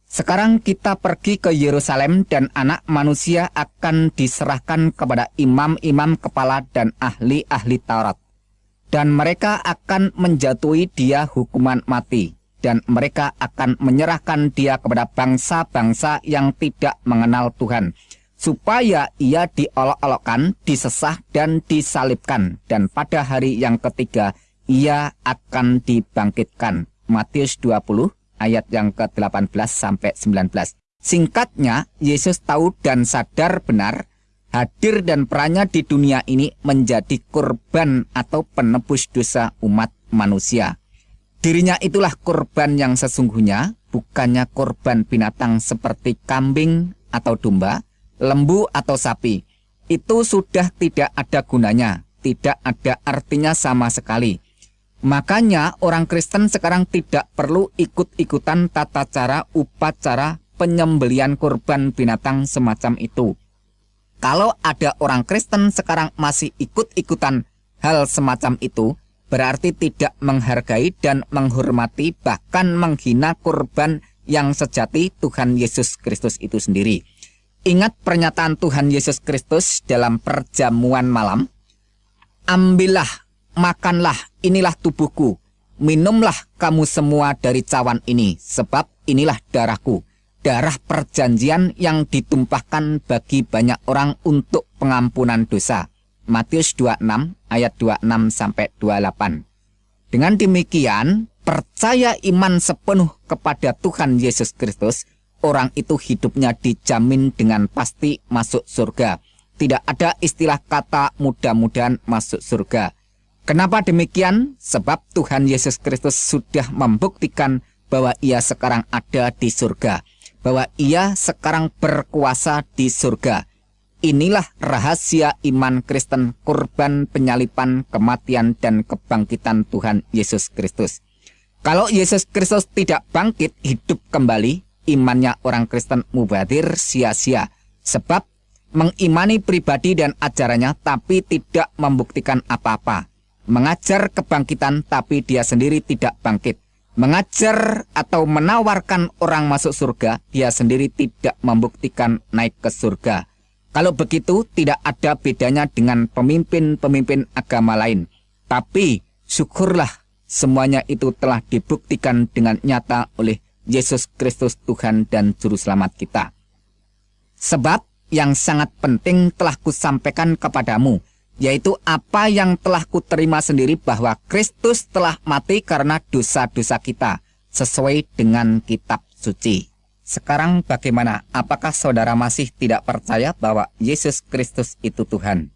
Sekarang kita pergi ke Yerusalem dan anak manusia akan diserahkan kepada imam-imam kepala dan ahli-ahli Taurat. Dan mereka akan menjatuhi dia hukuman mati. Dan mereka akan menyerahkan dia kepada bangsa-bangsa yang tidak mengenal Tuhan. Supaya ia diolok-olokkan, disesah, dan disalibkan. Dan pada hari yang ketiga, ia akan dibangkitkan. Matius 20 ayat yang ke-18 sampai 19. Singkatnya, Yesus tahu dan sadar benar hadir dan perannya di dunia ini menjadi korban atau penebus dosa umat manusia. Dirinya itulah korban yang sesungguhnya, bukannya korban binatang seperti kambing atau domba, lembu atau sapi. Itu sudah tidak ada gunanya, tidak ada artinya sama sekali Makanya orang Kristen sekarang tidak perlu ikut-ikutan tata cara upacara penyembelian kurban binatang semacam itu. Kalau ada orang Kristen sekarang masih ikut-ikutan hal semacam itu, berarti tidak menghargai dan menghormati bahkan menghina kurban yang sejati Tuhan Yesus Kristus itu sendiri. Ingat pernyataan Tuhan Yesus Kristus dalam perjamuan malam. Ambillah makanlah, inilah tubuhku. Minumlah kamu semua dari cawan ini, sebab inilah darahku. Darah perjanjian yang ditumpahkan bagi banyak orang untuk pengampunan dosa. Matius 26 ayat 26 sampai 28. Dengan demikian, percaya iman sepenuh kepada Tuhan Yesus Kristus, orang itu hidupnya dijamin dengan pasti masuk surga. Tidak ada istilah kata mudah-mudahan masuk surga Kenapa demikian? Sebab Tuhan Yesus Kristus sudah membuktikan bahwa ia sekarang ada di surga. Bahwa ia sekarang berkuasa di surga. Inilah rahasia iman Kristen kurban penyalipan, kematian, dan kebangkitan Tuhan Yesus Kristus. Kalau Yesus Kristus tidak bangkit hidup kembali, imannya orang Kristen mubadir sia-sia. Sebab mengimani pribadi dan ajarannya tapi tidak membuktikan apa-apa mengajar kebangkitan tapi dia sendiri tidak bangkit. Mengajar atau menawarkan orang masuk surga, dia sendiri tidak membuktikan naik ke surga. Kalau begitu, tidak ada bedanya dengan pemimpin-pemimpin agama lain. Tapi, syukurlah semuanya itu telah dibuktikan dengan nyata oleh Yesus Kristus Tuhan dan Juru Selamat kita. Sebab yang sangat penting telah kusampaikan kepadamu, yaitu apa yang telah kuterima sendiri bahwa Kristus telah mati karena dosa-dosa kita, sesuai dengan kitab suci. Sekarang bagaimana? Apakah saudara masih tidak percaya bahwa Yesus Kristus itu Tuhan?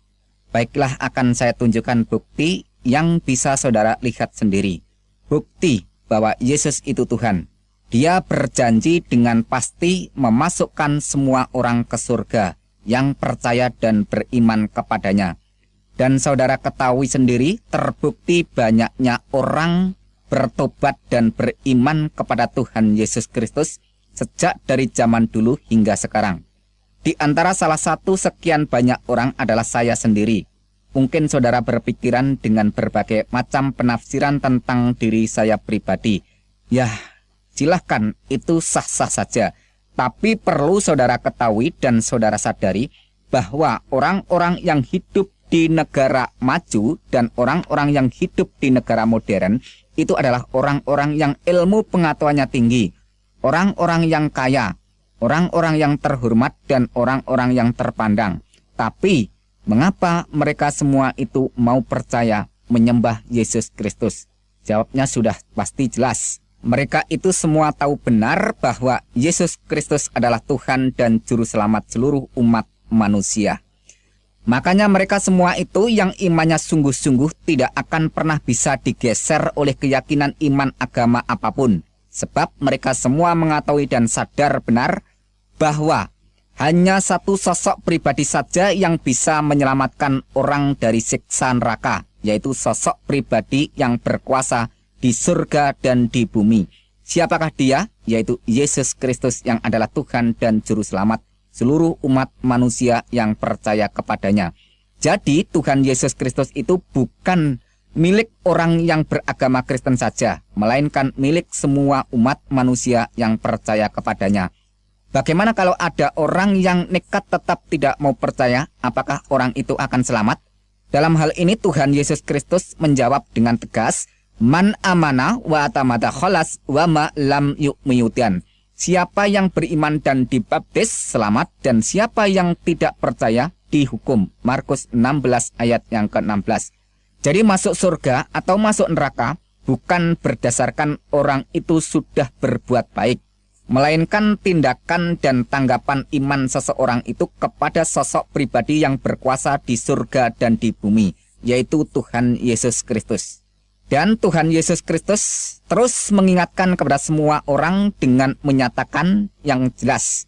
Baiklah akan saya tunjukkan bukti yang bisa saudara lihat sendiri. Bukti bahwa Yesus itu Tuhan. Dia berjanji dengan pasti memasukkan semua orang ke surga yang percaya dan beriman kepadanya. Dan saudara ketahui sendiri terbukti banyaknya orang bertobat dan beriman kepada Tuhan Yesus Kristus sejak dari zaman dulu hingga sekarang. Di antara salah satu sekian banyak orang adalah saya sendiri. Mungkin saudara berpikiran dengan berbagai macam penafsiran tentang diri saya pribadi. Ya, silahkan, itu sah-sah saja. Tapi perlu saudara ketahui dan saudara sadari bahwa orang-orang yang hidup di negara maju dan orang-orang yang hidup di negara modern itu adalah orang-orang yang ilmu pengetahuannya tinggi, orang-orang yang kaya, orang-orang yang terhormat dan orang-orang yang terpandang. Tapi, mengapa mereka semua itu mau percaya menyembah Yesus Kristus? Jawabnya sudah pasti jelas. Mereka itu semua tahu benar bahwa Yesus Kristus adalah Tuhan dan Juru Selamat seluruh umat manusia. Makanya mereka semua itu yang imannya sungguh-sungguh tidak akan pernah bisa digeser oleh keyakinan iman agama apa pun. Sebab mereka semua mengetahui dan sadar benar bahwa hanya satu sosok pribadi saja yang bisa menyelamatkan orang dari siksa neraka, yaitu sosok pribadi yang berkuasa di surga dan di bumi. Siapakah dia? Yaitu Yesus Kristus yang adalah Tuhan dan Juru Selamat seluruh umat manusia yang percaya kepadanya. Jadi Tuhan Yesus Kristus itu bukan milik orang yang beragama Kristen saja, melainkan milik semua umat manusia yang percaya kepadanya. Bagaimana kalau ada orang yang nekat tetap tidak mau percaya, apakah orang itu akan selamat? Dalam hal ini Tuhan Yesus Kristus menjawab dengan tegas, Man amana wa atamata kholas wa ma lam yu'miyutian. Siapa yang beriman dan dibaptis selamat dan siapa yang tidak percaya dihukum. Markus 16 ayat yang ke-16. Jadi masuk surga atau masuk neraka bukan berdasarkan orang itu sudah berbuat baik, melainkan tindakan dan tanggapan iman seseorang itu kepada sosok pribadi yang berkuasa di surga dan di bumi, yaitu Tuhan Yesus Kristus. Dan Tuhan Yesus Kristus terus mengingatkan kepada semua orang dengan menyatakan yang jelas.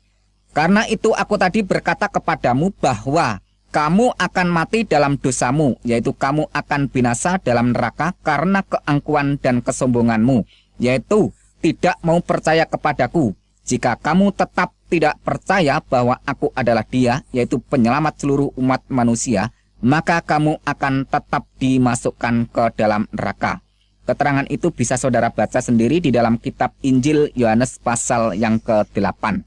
Karena itu aku tadi berkata kepadamu bahwa kamu akan mati dalam dosamu, yaitu kamu akan binasa dalam neraka karena keangkuhan dan kesombonganmu, yaitu tidak mau percaya kepadaku. Jika kamu tetap tidak percaya bahwa aku adalah dia, yaitu penyelamat seluruh umat manusia, maka kamu akan tetap dimasukkan ke dalam neraka. Keterangan itu bisa saudara baca sendiri di dalam kitab Injil Yohanes pasal yang ke-8.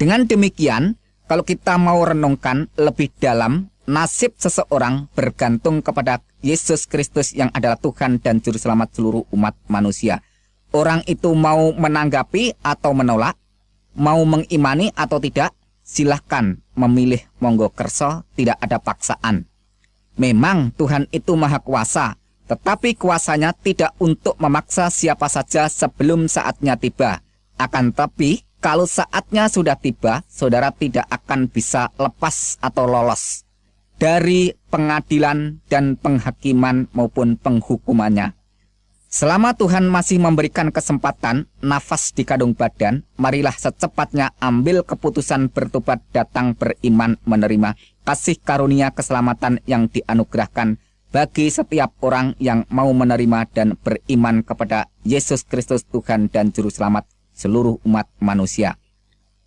Dengan demikian, kalau kita mau renungkan lebih dalam, nasib seseorang bergantung kepada Yesus Kristus yang adalah Tuhan dan Juru Selamat seluruh umat manusia. Orang itu mau menanggapi atau menolak, mau mengimani atau tidak, silahkan memilih monggo kerso, tidak ada paksaan. Memang Tuhan itu maha kuasa, tetapi kuasanya tidak untuk memaksa siapa saja sebelum saatnya tiba. Akan tapi kalau saatnya sudah tiba, saudara tidak akan bisa lepas atau lolos dari pengadilan dan penghakiman maupun penghukumannya. Selama Tuhan masih memberikan kesempatan, nafas di kadung badan, marilah secepatnya ambil keputusan bertobat datang beriman menerima kasih karunia keselamatan yang dianugerahkan bagi setiap orang yang mau menerima dan beriman kepada Yesus Kristus Tuhan dan Juru Selamat seluruh umat manusia.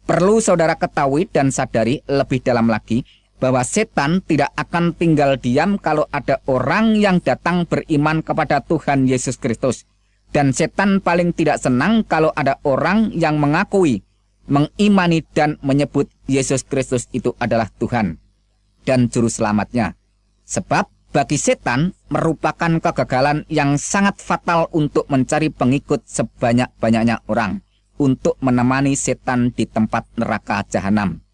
Perlu saudara ketahui dan sadari lebih dalam lagi bahwa setan tidak akan tinggal diam kalau ada orang yang datang beriman kepada Tuhan Yesus Kristus. Dan setan paling tidak senang kalau ada orang yang mengakui, mengimani dan menyebut Yesus Kristus itu adalah Tuhan dan Juru Selamatnya. Sebab bagi setan merupakan kegagalan yang sangat fatal untuk mencari pengikut sebanyak-banyaknya orang untuk menemani setan di tempat neraka jahanam.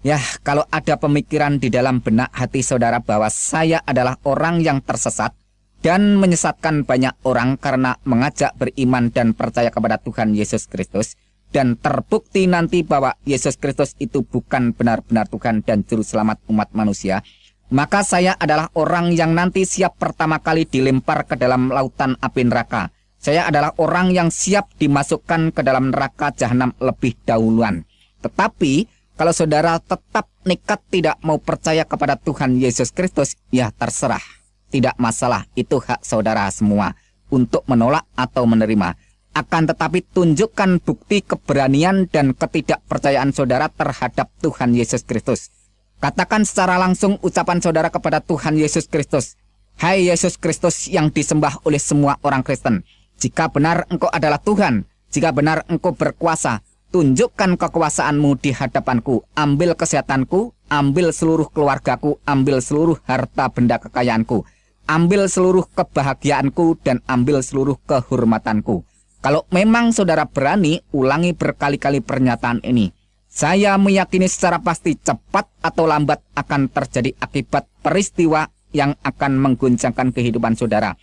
Ya, kalau ada pemikiran di dalam benak hati saudara bahwa saya adalah orang yang tersesat dan menyesatkan banyak orang karena mengajak beriman dan percaya kepada Tuhan Yesus Kristus, dan terbukti nanti bahwa Yesus Kristus itu bukan benar-benar Tuhan dan Juru Selamat umat manusia, maka saya adalah orang yang nanti siap pertama kali dilempar ke dalam lautan api neraka. Saya adalah orang yang siap dimasukkan ke dalam neraka jahanam lebih dahuluan. Tetapi kalau saudara tetap nekat tidak mau percaya kepada Tuhan Yesus Kristus, ya terserah. Tidak masalah, itu hak saudara semua untuk menolak atau menerima. Akan tetapi tunjukkan bukti keberanian dan ketidakpercayaan saudara terhadap Tuhan Yesus Kristus. Katakan secara langsung ucapan saudara kepada Tuhan Yesus Kristus. Hai Yesus Kristus yang disembah oleh semua orang Kristen. Jika benar engkau adalah Tuhan, jika benar engkau berkuasa, tunjukkan kekuasaanmu di hadapanku. Ambil kesehatanku, ambil seluruh keluargaku, ambil seluruh harta benda kekayaanku. Ambil seluruh kebahagiaanku dan ambil seluruh kehormatanku. Kalau memang saudara berani, ulangi berkali-kali pernyataan ini. Saya meyakini secara pasti cepat atau lambat akan terjadi akibat peristiwa yang akan mengguncangkan kehidupan saudara.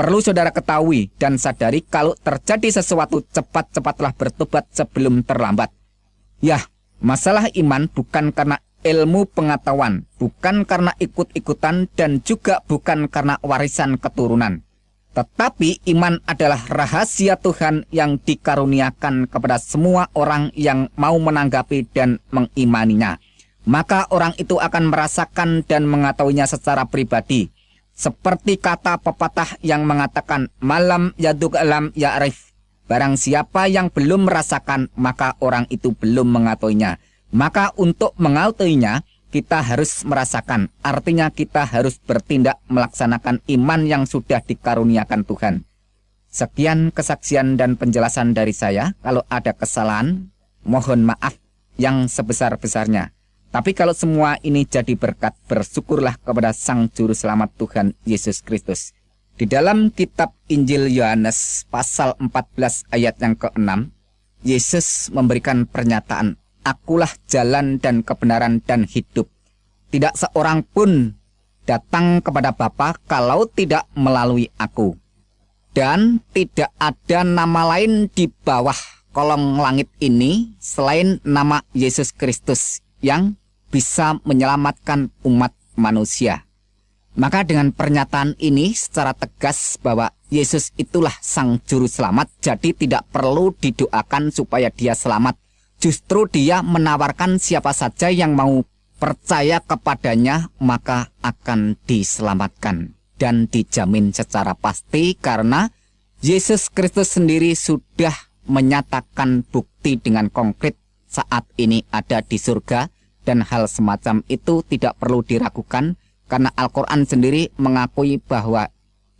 Perlu saudara ketahui dan sadari kalau terjadi sesuatu cepat-cepatlah bertobat sebelum terlambat. Ya, masalah iman bukan karena ilmu pengetahuan, bukan karena ikut-ikutan dan juga bukan karena warisan keturunan. Tetapi iman adalah rahasia Tuhan yang dikaruniakan kepada semua orang yang mau menanggapi dan mengimaninya. Maka orang itu akan merasakan dan mengetahuinya secara pribadi. Seperti kata pepatah yang mengatakan, malam yaduk alam ya'rif. Barang siapa yang belum merasakan, maka orang itu belum mengetahuinya. Maka untuk mengetahuinya, kita harus merasakan. Artinya kita harus bertindak melaksanakan iman yang sudah dikaruniakan Tuhan. Sekian kesaksian dan penjelasan dari saya. Kalau ada kesalahan, mohon maaf yang sebesar-besarnya. Tapi kalau semua ini jadi berkat, bersyukurlah kepada Sang Juru Selamat Tuhan Yesus Kristus. Di dalam kitab Injil Yohanes pasal 14 ayat yang ke-6, Yesus memberikan pernyataan akulah jalan dan kebenaran dan hidup. Tidak seorang pun datang kepada Bapa kalau tidak melalui aku. Dan tidak ada nama lain di bawah kolong langit ini selain nama Yesus Kristus yang bisa menyelamatkan umat manusia. Maka dengan pernyataan ini secara tegas bahwa Yesus itulah sang juru selamat, jadi tidak perlu didoakan supaya dia selamat Justru dia menawarkan siapa saja yang mau percaya kepadanya maka akan diselamatkan dan dijamin secara pasti karena Yesus Kristus sendiri sudah menyatakan bukti dengan konkret saat ini ada di surga dan hal semacam itu tidak perlu diragukan karena Al-Quran sendiri mengakui bahwa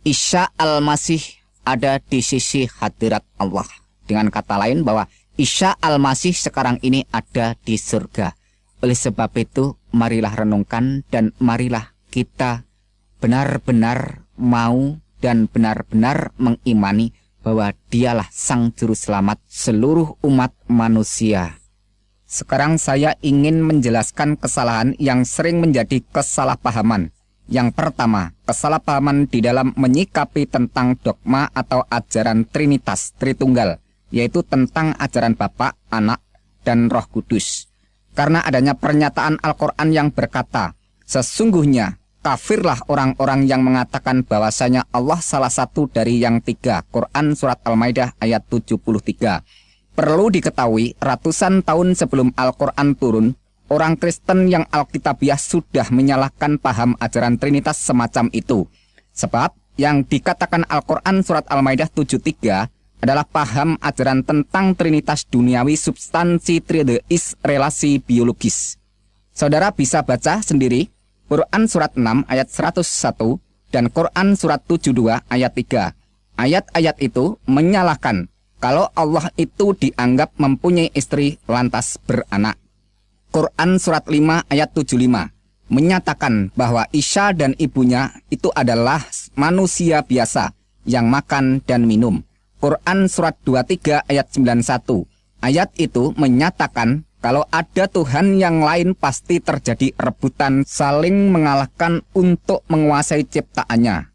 Isya Al-Masih ada di sisi hadirat Allah. Dengan kata lain bahwa Isa Al-Masih sekarang ini ada di surga. Oleh sebab itu, marilah renungkan dan marilah kita benar-benar mau dan benar-benar mengimani bahwa dialah sang juru selamat seluruh umat manusia. Sekarang saya ingin menjelaskan kesalahan yang sering menjadi kesalahpahaman. Yang pertama, kesalahpahaman di dalam menyikapi tentang dogma atau ajaran Trinitas Tritunggal yaitu tentang ajaran Bapa, Anak, dan Roh Kudus. Karena adanya pernyataan Al-Quran yang berkata, Sesungguhnya kafirlah orang-orang yang mengatakan bahwasanya Allah salah satu dari yang tiga. Quran Surat Al-Maidah ayat 73. Perlu diketahui, ratusan tahun sebelum Al-Quran turun, orang Kristen yang Alkitabiah sudah menyalahkan paham ajaran Trinitas semacam itu. Sebab yang dikatakan Al-Quran Surat Al-Maidah 73 adalah paham ajaran tentang trinitas duniawi substansi trideis relasi biologis. Saudara bisa baca sendiri Quran surat 6 ayat 101 dan Quran surat 72 ayat 3. Ayat-ayat itu menyalahkan kalau Allah itu dianggap mempunyai istri lantas beranak. Quran surat 5 ayat 75 menyatakan bahwa Isya dan ibunya itu adalah manusia biasa yang makan dan minum. Quran Surat 23 ayat 91. Ayat itu menyatakan kalau ada Tuhan yang lain pasti terjadi rebutan saling mengalahkan untuk menguasai ciptaannya.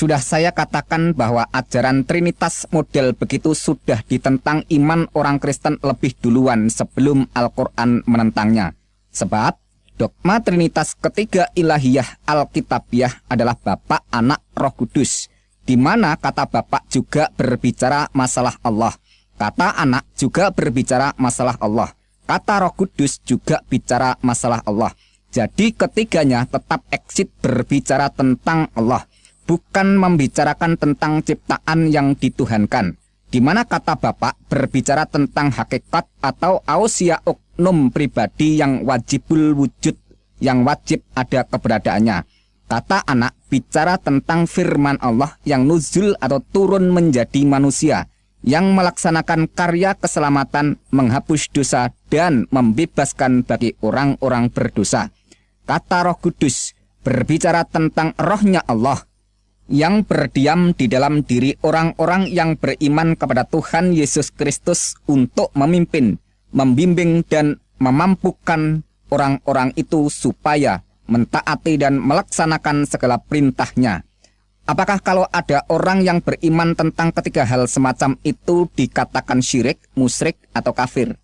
Sudah saya katakan bahwa ajaran Trinitas model begitu sudah ditentang iman orang Kristen lebih duluan sebelum Al-Quran menentangnya. Sebab Dogma Trinitas ketiga ilahiyah Alkitabiah adalah Bapak, Anak, Roh Kudus, di mana kata Bapak juga berbicara masalah Allah. Kata anak juga berbicara masalah Allah. Kata Roh Kudus juga bicara masalah Allah. Jadi ketiganya tetap exit berbicara tentang Allah, bukan membicarakan tentang ciptaan yang dituhankan. Di mana kata Bapak berbicara tentang hakikat atau ausia oknum pribadi yang wajibul wujud, yang wajib ada keberadaannya. Kata anak bicara tentang firman Allah yang nuzul atau turun menjadi manusia, yang melaksanakan karya keselamatan, menghapus dosa, dan membebaskan bagi orang-orang berdosa. Kata roh kudus berbicara tentang rohnya Allah, yang berdiam di dalam diri orang-orang yang beriman kepada Tuhan Yesus Kristus untuk memimpin, membimbing dan memampukan orang-orang itu supaya mentaati dan melaksanakan segala perintahnya. Apakah kalau ada orang yang beriman tentang ketiga hal semacam itu dikatakan syirik, musyrik, atau kafir?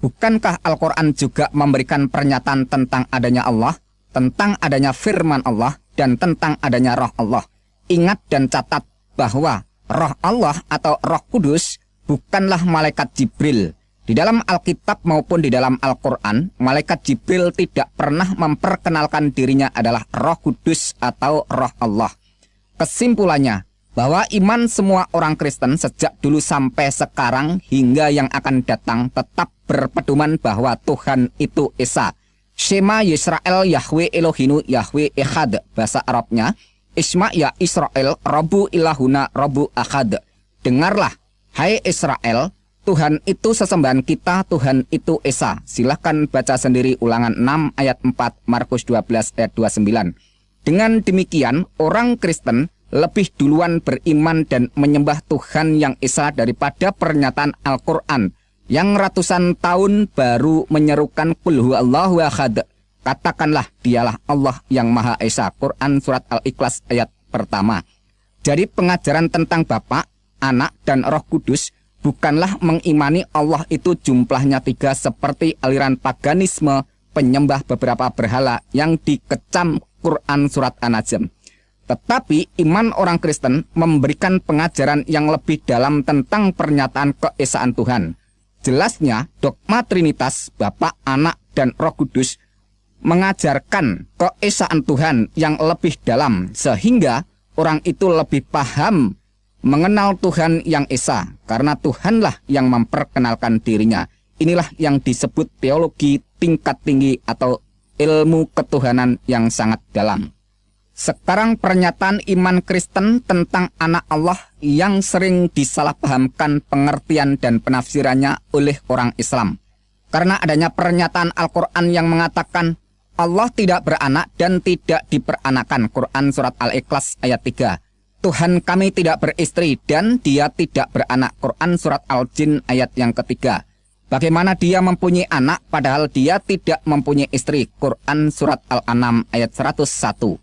Bukankah Al-Quran juga memberikan pernyataan tentang adanya Allah, tentang adanya firman Allah, dan tentang adanya roh Allah? Ingat dan catat bahwa roh Allah atau roh kudus bukanlah malaikat Jibril. Di dalam Alkitab maupun di dalam Al-Quran, malaikat Jibril tidak pernah memperkenalkan dirinya adalah roh kudus atau roh Allah. Kesimpulannya, bahwa iman semua orang Kristen sejak dulu sampai sekarang hingga yang akan datang tetap berpedoman bahwa Tuhan itu Esa. Shema Yisrael Yahweh Elohinu Yahweh Echad bahasa Arabnya Isma ya Israel Rabu ilahuna Rabu Ahad Dengarlah Hai Israel Tuhan itu sesembahan kita, Tuhan itu Esa. Silahkan baca sendiri ulangan 6 ayat 4 Markus 12 ayat 29. Dengan demikian, orang Kristen lebih duluan beriman dan menyembah Tuhan yang Esa daripada pernyataan Al-Quran yang ratusan tahun baru menyerukan kulhu Allahu ahad. Katakanlah dialah Allah yang Maha Esa. Quran Surat Al-Ikhlas ayat pertama. Jadi pengajaran tentang Bapak, Anak, dan Roh Kudus bukanlah mengimani Allah itu jumlahnya tiga seperti aliran paganisme penyembah beberapa berhala yang dikecam Quran Surat An-Najm. Tetapi iman orang Kristen memberikan pengajaran yang lebih dalam tentang pernyataan keesaan Tuhan. Jelasnya, dogma Trinitas, Bapa, Anak, dan Roh Kudus mengajarkan keesaan Tuhan yang lebih dalam sehingga orang itu lebih paham mengenal Tuhan yang Esa, karena Tuhanlah yang memperkenalkan dirinya. Inilah yang disebut teologi tingkat tinggi atau ilmu ketuhanan yang sangat dalam. Sekarang pernyataan iman Kristen tentang anak Allah yang sering disalahpahamkan pengertian dan penafsirannya oleh orang Islam. Karena adanya pernyataan Al-Quran yang mengatakan Allah tidak beranak dan tidak diperanakan. Quran Surat Al-Ikhlas ayat 3. Tuhan kami tidak beristri dan dia tidak beranak. Quran Surat Al-Jin ayat yang ketiga. Bagaimana dia mempunyai anak padahal dia tidak mempunyai istri. Quran Surat Al-An'am ayat 101.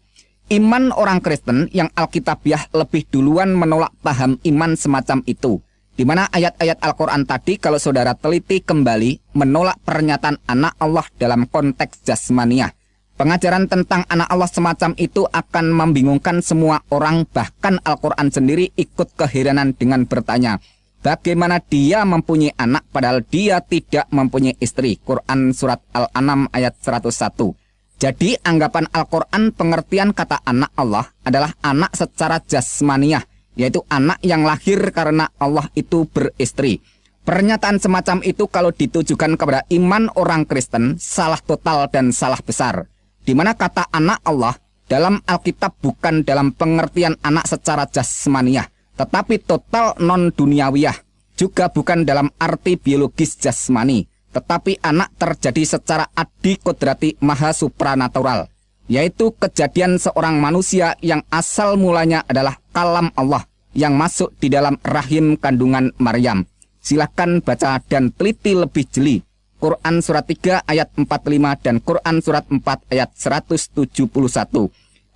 Iman orang Kristen yang Alkitabiah lebih duluan menolak paham iman semacam itu. Di mana ayat-ayat Al-Quran tadi kalau saudara teliti kembali menolak pernyataan anak Allah dalam konteks jasmaniah Pengajaran tentang anak Allah semacam itu akan membingungkan semua orang, bahkan Al-Quran sendiri ikut keheranan dengan bertanya, bagaimana dia mempunyai anak padahal dia tidak mempunyai istri. Quran Surat Al-An'am ayat 101. Jadi anggapan Al-Quran pengertian kata anak Allah adalah anak secara jasmaniah, yaitu anak yang lahir karena Allah itu beristri. Pernyataan semacam itu kalau ditujukan kepada iman orang Kristen, salah total dan salah besar di mana kata anak Allah dalam Alkitab bukan dalam pengertian anak secara jasmaniah, tetapi total non-duniawiyah, juga bukan dalam arti biologis jasmani, tetapi anak terjadi secara adi kodrati maha supranatural, yaitu kejadian seorang manusia yang asal mulanya adalah kalam Allah yang masuk di dalam rahim kandungan Maryam. Silahkan baca dan teliti lebih jeli Quran surat 3 ayat 45 dan Quran surat 4 ayat 171.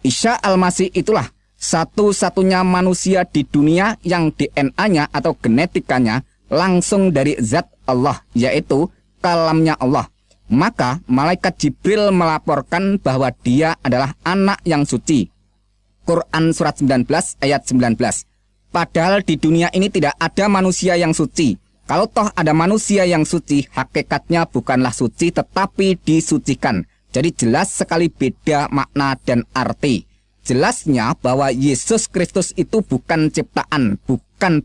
Isa Al-Masih itulah satu-satunya manusia di dunia yang DNA-nya atau genetikanya langsung dari zat Allah, yaitu kalamnya Allah. Maka malaikat Jibril melaporkan bahwa dia adalah anak yang suci. Quran surat 19 ayat 19. Padahal di dunia ini tidak ada manusia yang suci. Kalau toh ada manusia yang suci, hakikatnya bukanlah suci tetapi disucikan. Jadi jelas sekali beda makna dan arti. Jelasnya bahwa Yesus Kristus itu bukan ciptaan, bukan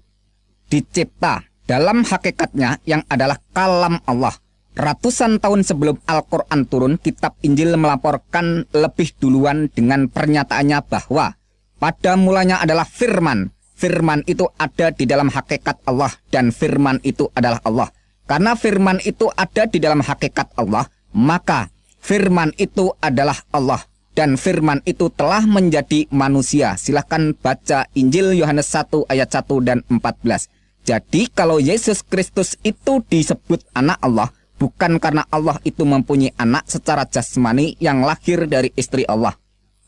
dicipta. Dalam hakikatnya yang adalah kalam Allah. Ratusan tahun sebelum Al-Quran turun, kitab Injil melaporkan lebih duluan dengan pernyataannya bahwa pada mulanya adalah firman. Firman itu ada di dalam hakikat Allah dan firman itu adalah Allah. Karena firman itu ada di dalam hakikat Allah, maka firman itu adalah Allah dan firman itu telah menjadi manusia. Silahkan baca Injil Yohanes 1 ayat 1 dan 14. Jadi kalau Yesus Kristus itu disebut anak Allah, bukan karena Allah itu mempunyai anak secara jasmani yang lahir dari istri Allah.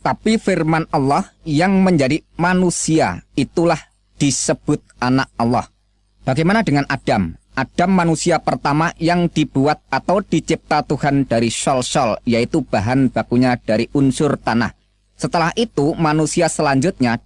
Tapi firman Allah yang menjadi manusia itulah disebut anak Allah. Bagaimana dengan Adam? Adam manusia pertama yang dibuat atau dicipta Tuhan dari sol-sol, yaitu bahan bakunya dari unsur tanah. Setelah itu, manusia selanjutnya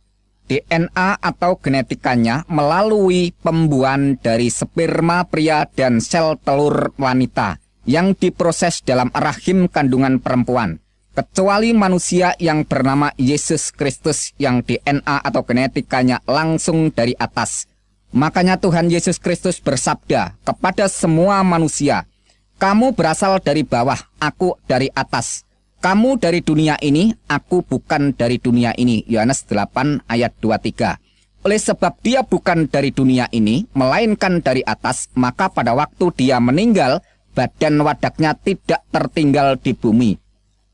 DNA atau genetikanya melalui pembuahan dari sperma pria dan sel telur wanita yang diproses dalam rahim kandungan perempuan. Kecuali manusia yang bernama Yesus Kristus yang DNA atau genetikanya langsung dari atas. Makanya Tuhan Yesus Kristus bersabda kepada semua manusia, Kamu berasal dari bawah, aku dari atas. Kamu dari dunia ini, aku bukan dari dunia ini. Yohanes 8 ayat 23. Oleh sebab dia bukan dari dunia ini, melainkan dari atas, maka pada waktu dia meninggal, badan wadaknya tidak tertinggal di bumi.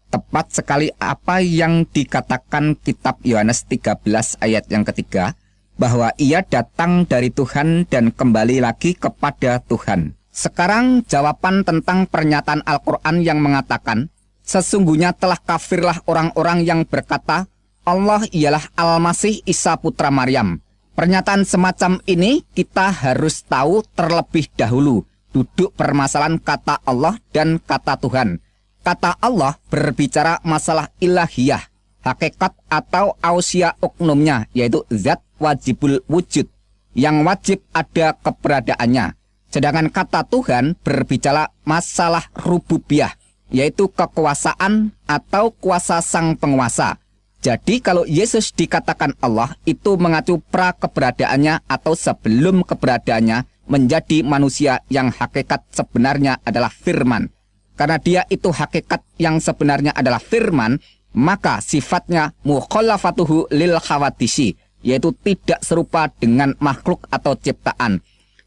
Tepat sekali apa yang dikatakan kitab Yohanes 13 ayat yang ketiga, bahwa ia datang dari Tuhan dan kembali lagi kepada Tuhan. Sekarang jawaban tentang pernyataan Al-Quran yang mengatakan, Sesungguhnya telah kafirlah orang-orang yang berkata, Allah ialah Al-Masih Isa Putra Maryam. Pernyataan semacam ini kita harus tahu terlebih dahulu duduk permasalahan kata Allah dan kata Tuhan. Kata Allah berbicara masalah ilahiyah, hakikat atau ausia oknumnya, yaitu zat wajibul wujud, yang wajib ada keberadaannya. Sedangkan kata Tuhan berbicara masalah rububiyah, yaitu kekuasaan atau kuasa sang penguasa. Jadi kalau Yesus dikatakan Allah itu mengacu pra keberadaannya atau sebelum keberadaannya menjadi manusia yang hakikat sebenarnya adalah firman. Karena dia itu hakikat yang sebenarnya adalah firman, maka sifatnya mukhallafatuhu lil khawatisi, yaitu tidak serupa dengan makhluk atau ciptaan.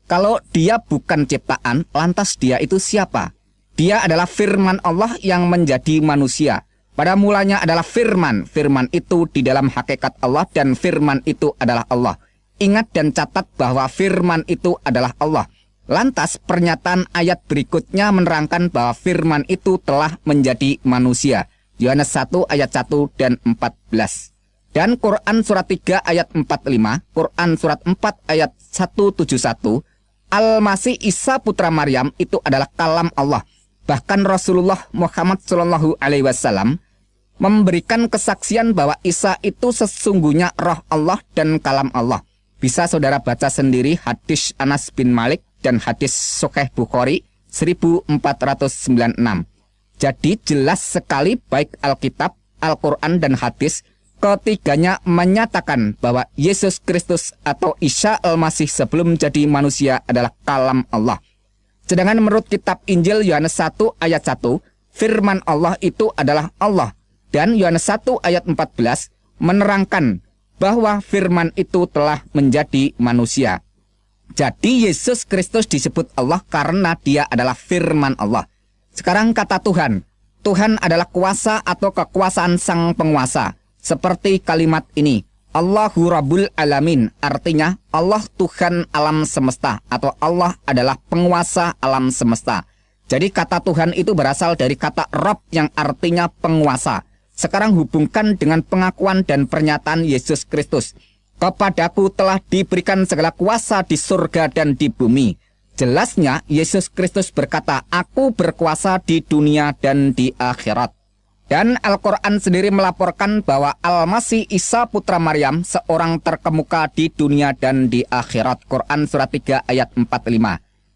Kalau dia bukan ciptaan, lantas dia itu siapa? Dia adalah firman Allah yang menjadi manusia. Pada mulanya adalah firman. Firman itu di dalam hakikat Allah dan firman itu adalah Allah. Ingat dan catat bahwa firman itu adalah Allah. Lantas pernyataan ayat berikutnya menerangkan bahwa firman itu telah menjadi manusia. Yohanes 1 ayat 1 dan 14. Dan Quran surat 3 ayat 45, Quran surat 4 ayat 171, Al-Masih Isa putra Maryam itu adalah kalam Allah Bahkan Rasulullah Muhammad Shallallahu Alaihi Wasallam memberikan kesaksian bahwa Isa itu sesungguhnya roh Allah dan kalam Allah. Bisa saudara baca sendiri hadis Anas bin Malik dan hadis Sokeh Bukhari 1496. Jadi jelas sekali baik Alkitab, Al-Quran dan hadis ketiganya menyatakan bahwa Yesus Kristus atau Isa Al-Masih sebelum jadi manusia adalah kalam Allah. Sedangkan menurut kitab Injil Yohanes 1 ayat 1, firman Allah itu adalah Allah. Dan Yohanes 1 ayat 14 menerangkan bahwa firman itu telah menjadi manusia. Jadi Yesus Kristus disebut Allah karena dia adalah firman Allah. Sekarang kata Tuhan, Tuhan adalah kuasa atau kekuasaan sang penguasa. Seperti kalimat ini, Allahu Rabbul Alamin artinya Allah Tuhan alam semesta atau Allah adalah penguasa alam semesta. Jadi kata Tuhan itu berasal dari kata Rob yang artinya penguasa. Sekarang hubungkan dengan pengakuan dan pernyataan Yesus Kristus. Kepadaku telah diberikan segala kuasa di surga dan di bumi. Jelasnya Yesus Kristus berkata, "Aku berkuasa di dunia dan di akhirat." Dan Al-Quran sendiri melaporkan bahwa Al-Masih Isa Putra Maryam seorang terkemuka di dunia dan di akhirat. Quran surat 3 ayat 45.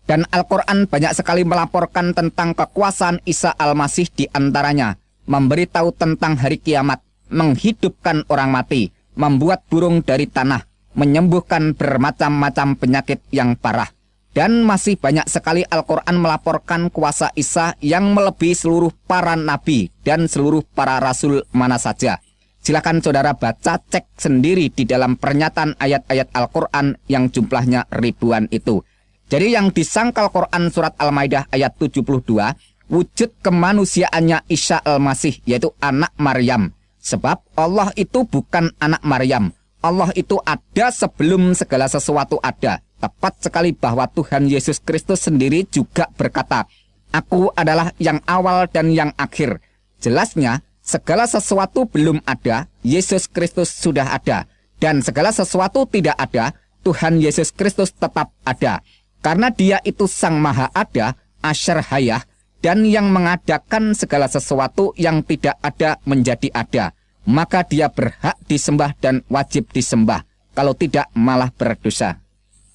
Dan Al-Quran banyak sekali melaporkan tentang kekuasaan Isa Al-Masih di antaranya. Memberitahu tentang hari kiamat, menghidupkan orang mati, membuat burung dari tanah, menyembuhkan bermacam-macam penyakit yang parah dan masih banyak sekali Al-Quran melaporkan kuasa Isa yang melebihi seluruh para nabi dan seluruh para rasul mana saja. Silakan saudara baca cek sendiri di dalam pernyataan ayat-ayat Al-Quran yang jumlahnya ribuan itu. Jadi yang disangkal Quran surat Al-Maidah ayat 72, wujud kemanusiaannya Isa Al-Masih yaitu anak Maryam. Sebab Allah itu bukan anak Maryam. Allah itu ada sebelum segala sesuatu ada. Tepat sekali bahwa Tuhan Yesus Kristus sendiri juga berkata, Aku adalah yang awal dan yang akhir. Jelasnya, segala sesuatu belum ada, Yesus Kristus sudah ada. Dan segala sesuatu tidak ada, Tuhan Yesus Kristus tetap ada. Karena dia itu sang maha ada, asyar hayah, dan yang mengadakan segala sesuatu yang tidak ada menjadi ada. Maka dia berhak disembah dan wajib disembah. Kalau tidak malah berdosa.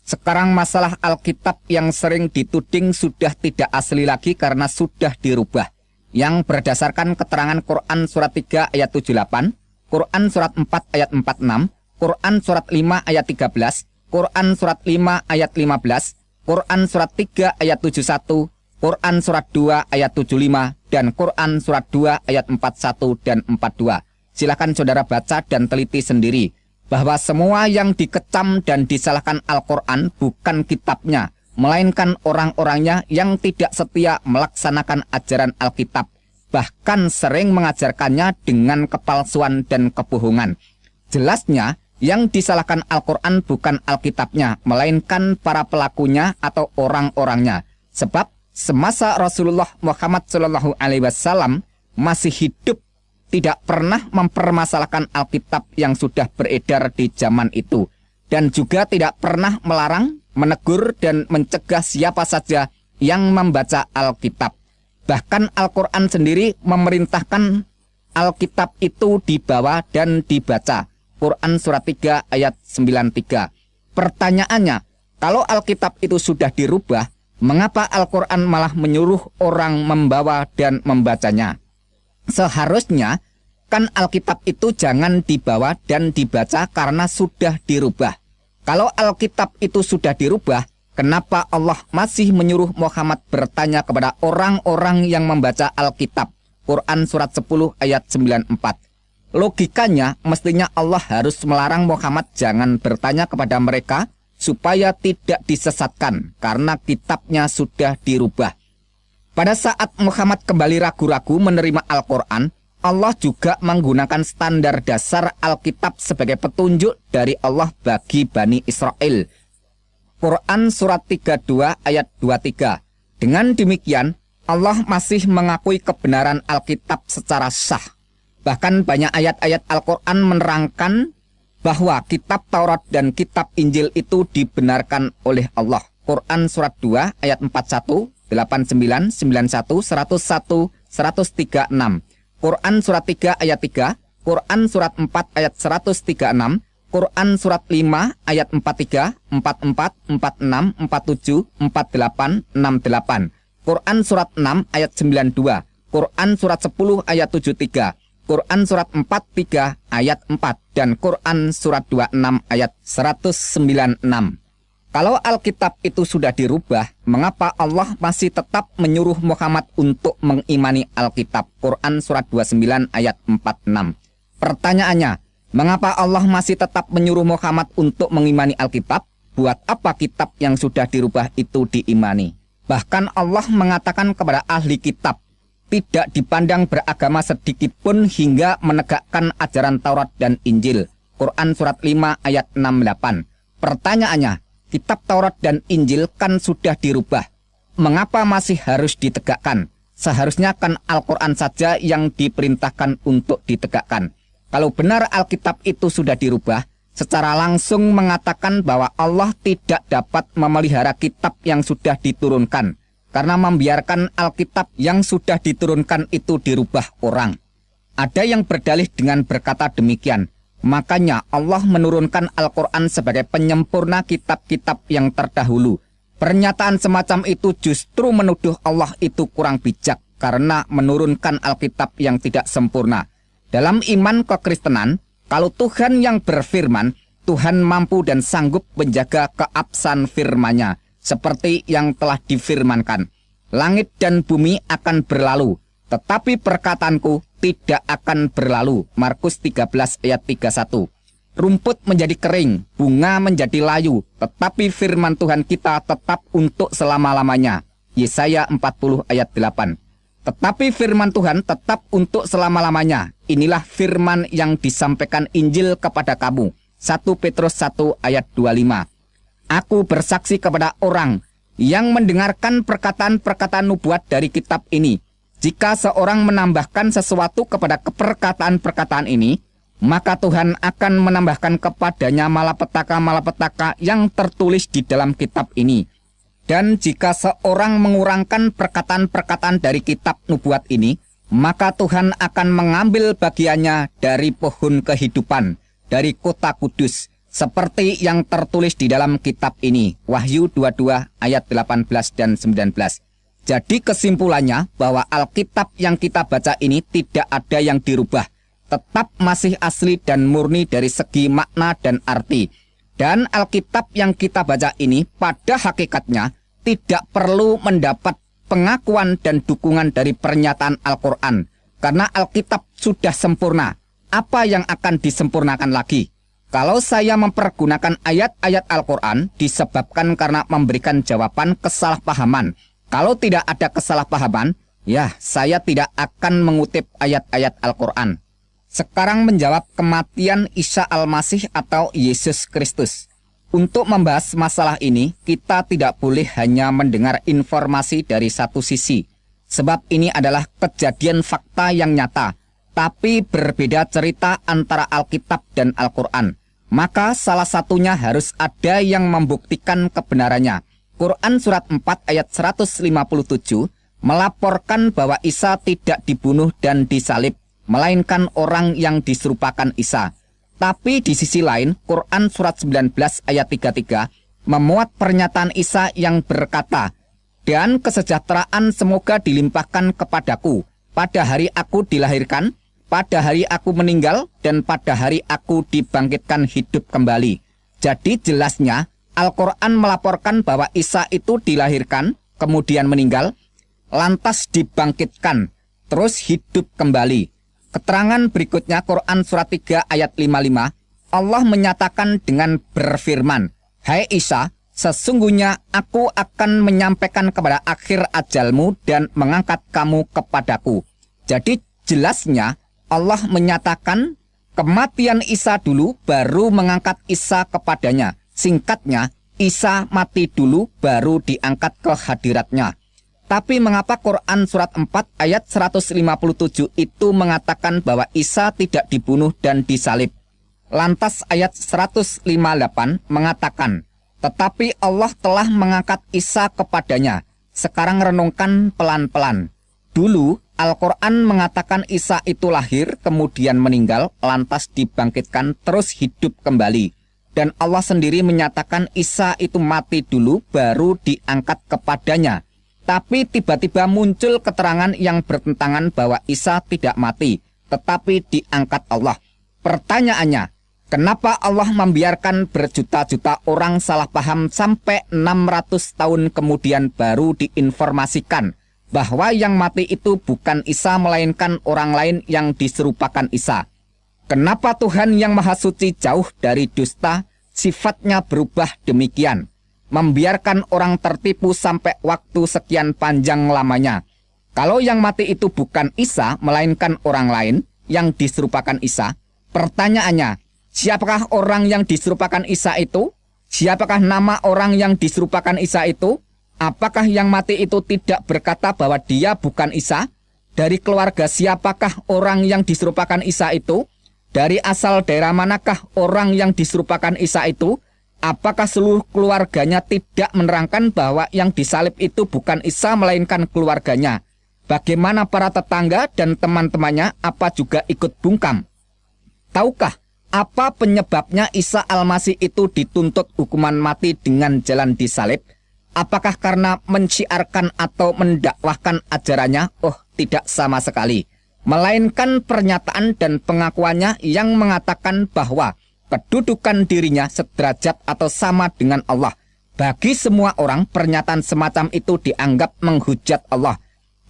Sekarang masalah Alkitab yang sering dituding sudah tidak asli lagi karena sudah dirubah. Yang berdasarkan keterangan Quran surat 3 ayat 78, Quran surat 4 ayat 46, Quran surat 5 ayat 13, Quran surat 5 ayat 15, Quran surat 3 ayat 71, Quran surat 2 ayat 75, dan Quran surat 2 ayat 41 dan 42. Silakan saudara baca dan teliti sendiri bahwa semua yang dikecam dan disalahkan Al-Quran bukan kitabnya, melainkan orang-orangnya yang tidak setia melaksanakan ajaran Alkitab, bahkan sering mengajarkannya dengan kepalsuan dan kebohongan. Jelasnya, yang disalahkan Al-Quran bukan Alkitabnya, melainkan para pelakunya atau orang-orangnya. Sebab semasa Rasulullah Muhammad SAW masih hidup tidak pernah mempermasalahkan Alkitab yang sudah beredar di zaman itu dan juga tidak pernah melarang, menegur dan mencegah siapa saja yang membaca Alkitab. Bahkan Al-Qur'an sendiri memerintahkan Alkitab itu dibawa dan dibaca. Quran surat 3 ayat 93. Pertanyaannya, kalau Alkitab itu sudah dirubah, mengapa Al-Quran malah menyuruh orang membawa dan membacanya? Seharusnya kan Alkitab itu jangan dibawa dan dibaca karena sudah dirubah. Kalau Alkitab itu sudah dirubah, kenapa Allah masih menyuruh Muhammad bertanya kepada orang-orang yang membaca Alkitab? Quran surat 10 ayat 94. Logikanya mestinya Allah harus melarang Muhammad jangan bertanya kepada mereka supaya tidak disesatkan karena kitabnya sudah dirubah. Pada saat Muhammad kembali ragu-ragu menerima Al-Quran, Allah juga menggunakan standar dasar Alkitab sebagai petunjuk dari Allah bagi Bani Israel. Quran Surat 32 ayat 23. Dengan demikian, Allah masih mengakui kebenaran Alkitab secara sah. Bahkan banyak ayat-ayat Al-Quran menerangkan bahwa kitab Taurat dan kitab Injil itu dibenarkan oleh Allah. Quran Surat 2 ayat 41, 89, 91, 101, 136. Quran surat 3 ayat 3, Quran surat 4 ayat 136, Quran surat 5 ayat 43, 44, 46, 47, 48, 68. Quran surat 6 ayat 92, Quran surat 10 ayat 73, Quran surat 43 ayat 4 dan Quran surat 26 ayat 196. Kalau Alkitab itu sudah dirubah, mengapa Allah masih tetap menyuruh Muhammad untuk mengimani Alkitab? Quran surat 29 ayat 46. Pertanyaannya, mengapa Allah masih tetap menyuruh Muhammad untuk mengimani Alkitab? Buat apa kitab yang sudah dirubah itu diimani? Bahkan Allah mengatakan kepada ahli kitab, tidak dipandang beragama sedikit pun hingga menegakkan ajaran Taurat dan Injil. Quran surat 5 ayat 68. Pertanyaannya, kitab Taurat dan Injil kan sudah dirubah. Mengapa masih harus ditegakkan? Seharusnya kan Al-Quran saja yang diperintahkan untuk ditegakkan. Kalau benar Alkitab itu sudah dirubah, secara langsung mengatakan bahwa Allah tidak dapat memelihara kitab yang sudah diturunkan karena membiarkan Alkitab yang sudah diturunkan itu dirubah orang. Ada yang berdalih dengan berkata demikian, makanya Allah menurunkan Al-Quran sebagai penyempurna kitab-kitab yang terdahulu. Pernyataan semacam itu justru menuduh Allah itu kurang bijak karena menurunkan Alkitab yang tidak sempurna. Dalam iman kekristenan, kalau Tuhan yang berfirman, Tuhan mampu dan sanggup menjaga keabsahan firman-Nya seperti yang telah difirmankan. Langit dan bumi akan berlalu, tetapi perkataanku tidak akan berlalu. Markus 13 ayat 31. Rumput menjadi kering, bunga menjadi layu, tetapi firman Tuhan kita tetap untuk selama-lamanya. Yesaya 40 ayat 8. Tetapi firman Tuhan tetap untuk selama-lamanya. Inilah firman yang disampaikan Injil kepada kamu. 1 Petrus 1 ayat 25. Aku bersaksi kepada orang yang mendengarkan perkataan-perkataan nubuat dari kitab ini. Jika seorang menambahkan sesuatu kepada perkataan-perkataan ini, maka Tuhan akan menambahkan kepadanya malapetaka-malapetaka yang tertulis di dalam kitab ini. Dan jika seorang mengurangkan perkataan-perkataan dari kitab nubuat ini, maka Tuhan akan mengambil bagiannya dari pohon kehidupan, dari kota kudus, seperti yang tertulis di dalam kitab ini, Wahyu 22 ayat 18 dan 19. Jadi kesimpulannya bahwa Alkitab yang kita baca ini tidak ada yang dirubah, tetap masih asli dan murni dari segi makna dan arti dan Alkitab yang kita baca ini pada hakikatnya tidak perlu mendapat pengakuan dan dukungan dari pernyataan Al-Quran. Karena Alkitab sudah sempurna. Apa yang akan disempurnakan lagi? Kalau saya mempergunakan ayat-ayat Al-Quran disebabkan karena memberikan jawaban kesalahpahaman. Kalau tidak ada kesalahpahaman, ya saya tidak akan mengutip ayat-ayat Al-Quran sekarang menjawab kematian Isa Al-Masih atau Yesus Kristus. Untuk membahas masalah ini, kita tidak boleh hanya mendengar informasi dari satu sisi, sebab ini adalah kejadian fakta yang nyata, tapi berbeda cerita antara Alkitab dan Al-Quran. Maka salah satunya harus ada yang membuktikan kebenarannya. Quran Surat 4 ayat 157 melaporkan bahwa Isa tidak dibunuh dan disalib, melainkan orang yang diserupakan Isa. Tapi di sisi lain, Quran Surat 19 ayat 33 memuat pernyataan Isa yang berkata, Dan kesejahteraan semoga dilimpahkan kepadaku, pada hari aku dilahirkan, pada hari aku meninggal, dan pada hari aku dibangkitkan hidup kembali. Jadi jelasnya, Al-Quran melaporkan bahwa Isa itu dilahirkan, kemudian meninggal, lantas dibangkitkan, terus hidup kembali. Keterangan berikutnya Quran surat 3 ayat 55, Allah menyatakan dengan berfirman, Hai Isa, sesungguhnya aku akan menyampaikan kepada akhir ajalmu dan mengangkat kamu kepadaku. Jadi jelasnya Allah menyatakan kematian Isa dulu baru mengangkat Isa kepadanya. Singkatnya, Isa mati dulu baru diangkat ke hadiratnya. Tapi mengapa Quran surat 4 ayat 157 itu mengatakan bahwa Isa tidak dibunuh dan disalib? Lantas ayat 158 mengatakan, tetapi Allah telah mengangkat Isa kepadanya. Sekarang renungkan pelan-pelan. Dulu Al-Quran mengatakan Isa itu lahir, kemudian meninggal, lantas dibangkitkan, terus hidup kembali. Dan Allah sendiri menyatakan Isa itu mati dulu, baru diangkat kepadanya tapi tiba-tiba muncul keterangan yang bertentangan bahwa Isa tidak mati, tetapi diangkat Allah. Pertanyaannya, kenapa Allah membiarkan berjuta-juta orang salah paham sampai 600 tahun kemudian baru diinformasikan bahwa yang mati itu bukan Isa melainkan orang lain yang diserupakan Isa? Kenapa Tuhan yang Maha Suci jauh dari dusta sifatnya berubah demikian? membiarkan orang tertipu sampai waktu sekian panjang lamanya. Kalau yang mati itu bukan Isa, melainkan orang lain yang diserupakan Isa, pertanyaannya, siapakah orang yang diserupakan Isa itu? Siapakah nama orang yang diserupakan Isa itu? Apakah yang mati itu tidak berkata bahwa dia bukan Isa? Dari keluarga siapakah orang yang diserupakan Isa itu? Dari asal daerah manakah orang yang diserupakan Isa itu? Apakah seluruh keluarganya tidak menerangkan bahwa yang disalib itu bukan Isa melainkan keluarganya? Bagaimana para tetangga dan teman-temannya apa juga ikut bungkam? Tahukah apa penyebabnya Isa Al-Masih itu dituntut hukuman mati dengan jalan disalib? Apakah karena menciarkan atau mendakwahkan ajarannya? Oh, tidak sama sekali melainkan pernyataan dan pengakuannya yang mengatakan bahwa kedudukan dirinya sederajat atau sama dengan Allah. Bagi semua orang, pernyataan semacam itu dianggap menghujat Allah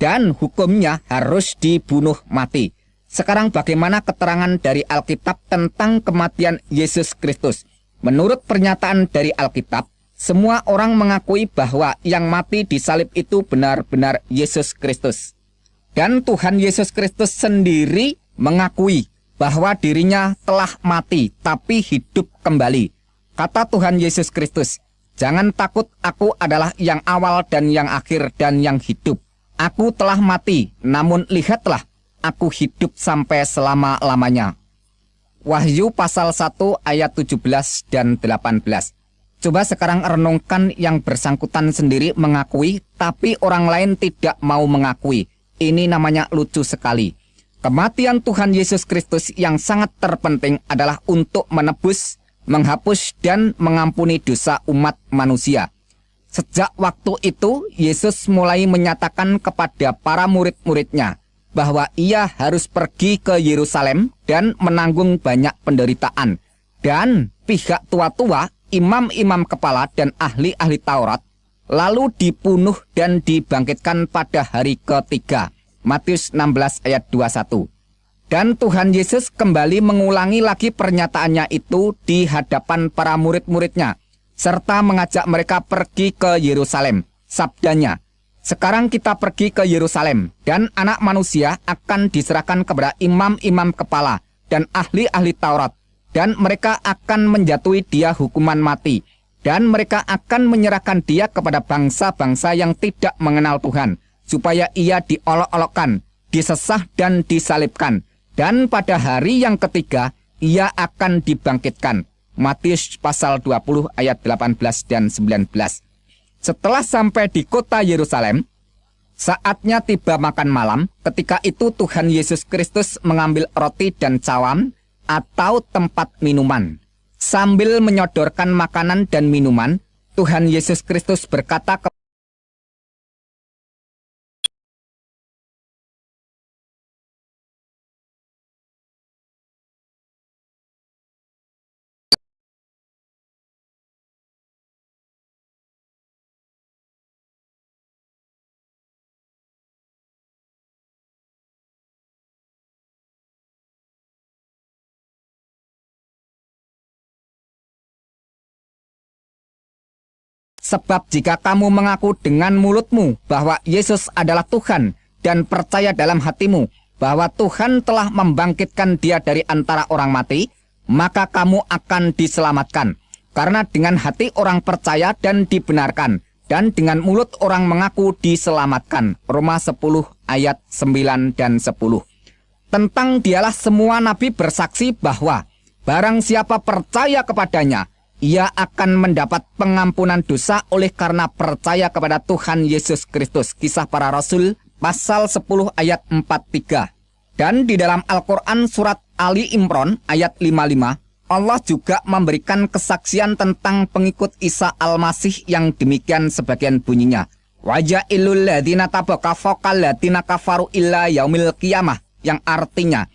dan hukumnya harus dibunuh mati. Sekarang bagaimana keterangan dari Alkitab tentang kematian Yesus Kristus? Menurut pernyataan dari Alkitab, semua orang mengakui bahwa yang mati di salib itu benar-benar Yesus Kristus. Dan Tuhan Yesus Kristus sendiri mengakui bahwa dirinya telah mati tapi hidup kembali. Kata Tuhan Yesus Kristus, Jangan takut, aku adalah yang awal dan yang akhir dan yang hidup. Aku telah mati, namun lihatlah, aku hidup sampai selama-lamanya. Wahyu pasal 1 ayat 17 dan 18. Coba sekarang renungkan yang bersangkutan sendiri mengakui, tapi orang lain tidak mau mengakui. Ini namanya lucu sekali. Kematian Tuhan Yesus Kristus yang sangat terpenting adalah untuk menebus, menghapus, dan mengampuni dosa umat manusia. Sejak waktu itu, Yesus mulai menyatakan kepada para murid-muridnya bahwa ia harus pergi ke Yerusalem dan menanggung banyak penderitaan. Dan pihak tua-tua, imam-imam kepala, dan ahli-ahli Taurat lalu dibunuh dan dibangkitkan pada hari ketiga. Matius 16 ayat 21. Dan Tuhan Yesus kembali mengulangi lagi pernyataannya itu di hadapan para murid-muridnya, serta mengajak mereka pergi ke Yerusalem. Sabdanya, sekarang kita pergi ke Yerusalem, dan anak manusia akan diserahkan kepada imam-imam kepala dan ahli-ahli Taurat, dan mereka akan menjatuhi dia hukuman mati, dan mereka akan menyerahkan dia kepada bangsa-bangsa yang tidak mengenal Tuhan, supaya ia diolok-olokkan, disesah dan disalibkan. Dan pada hari yang ketiga, ia akan dibangkitkan. Matius pasal 20 ayat 18 dan 19. Setelah sampai di kota Yerusalem, saatnya tiba makan malam, ketika itu Tuhan Yesus Kristus mengambil roti dan cawan atau tempat minuman. Sambil menyodorkan makanan dan minuman, Tuhan Yesus Kristus berkata kepada Sebab jika kamu mengaku dengan mulutmu bahwa Yesus adalah Tuhan dan percaya dalam hatimu bahwa Tuhan telah membangkitkan dia dari antara orang mati, maka kamu akan diselamatkan. Karena dengan hati orang percaya dan dibenarkan, dan dengan mulut orang mengaku diselamatkan. Roma 10 ayat 9 dan 10. Tentang dialah semua nabi bersaksi bahwa barang siapa percaya kepadanya, ia akan mendapat pengampunan dosa oleh karena percaya kepada Tuhan Yesus Kristus. Kisah para Rasul pasal 10 ayat 43. Dan di dalam Al-Quran surat Ali Imran ayat 55, Allah juga memberikan kesaksian tentang pengikut Isa Al-Masih yang demikian sebagian bunyinya. Wajah ilul ladina tabaka fokal ladina kafaru illa yaumil qiyamah. Yang artinya,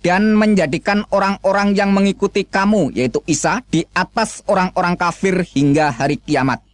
dan menjadikan orang-orang yang mengikuti kamu, yaitu Isa, di atas orang-orang kafir hingga hari kiamat.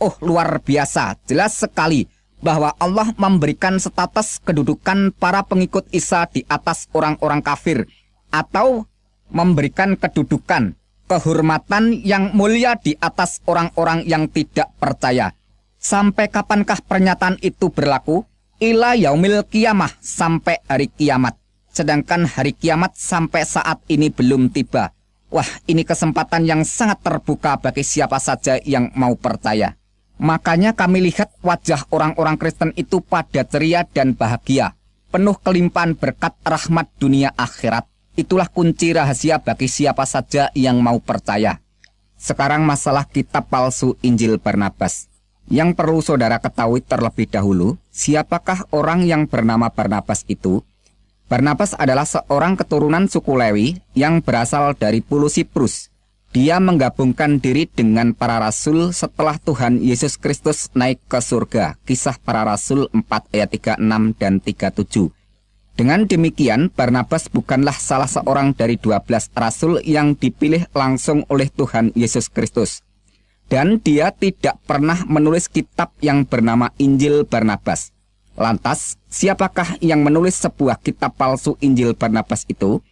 Oh, luar biasa, jelas sekali bahwa Allah memberikan status kedudukan para pengikut Isa di atas orang-orang kafir, atau memberikan kedudukan, kehormatan yang mulia di atas orang-orang yang tidak percaya. Sampai kapankah pernyataan itu berlaku? Ila yaumil kiamah, sampai hari kiamat sedangkan hari kiamat sampai saat ini belum tiba. Wah, ini kesempatan yang sangat terbuka bagi siapa saja yang mau percaya. Makanya kami lihat wajah orang-orang Kristen itu pada ceria dan bahagia, penuh kelimpahan berkat rahmat dunia akhirat. Itulah kunci rahasia bagi siapa saja yang mau percaya. Sekarang masalah kitab palsu Injil Barnabas. Yang perlu saudara ketahui terlebih dahulu, siapakah orang yang bernama Barnabas itu? Barnabas adalah seorang keturunan suku Lewi yang berasal dari Pulau Siprus. Dia menggabungkan diri dengan para rasul setelah Tuhan Yesus Kristus naik ke surga. Kisah para rasul 4 ayat 36 dan 37. Dengan demikian, Barnabas bukanlah salah seorang dari 12 rasul yang dipilih langsung oleh Tuhan Yesus Kristus dan dia tidak pernah menulis kitab yang bernama Injil Barnabas. Lantas, siapakah yang menulis sebuah kitab palsu Injil Barnabas itu?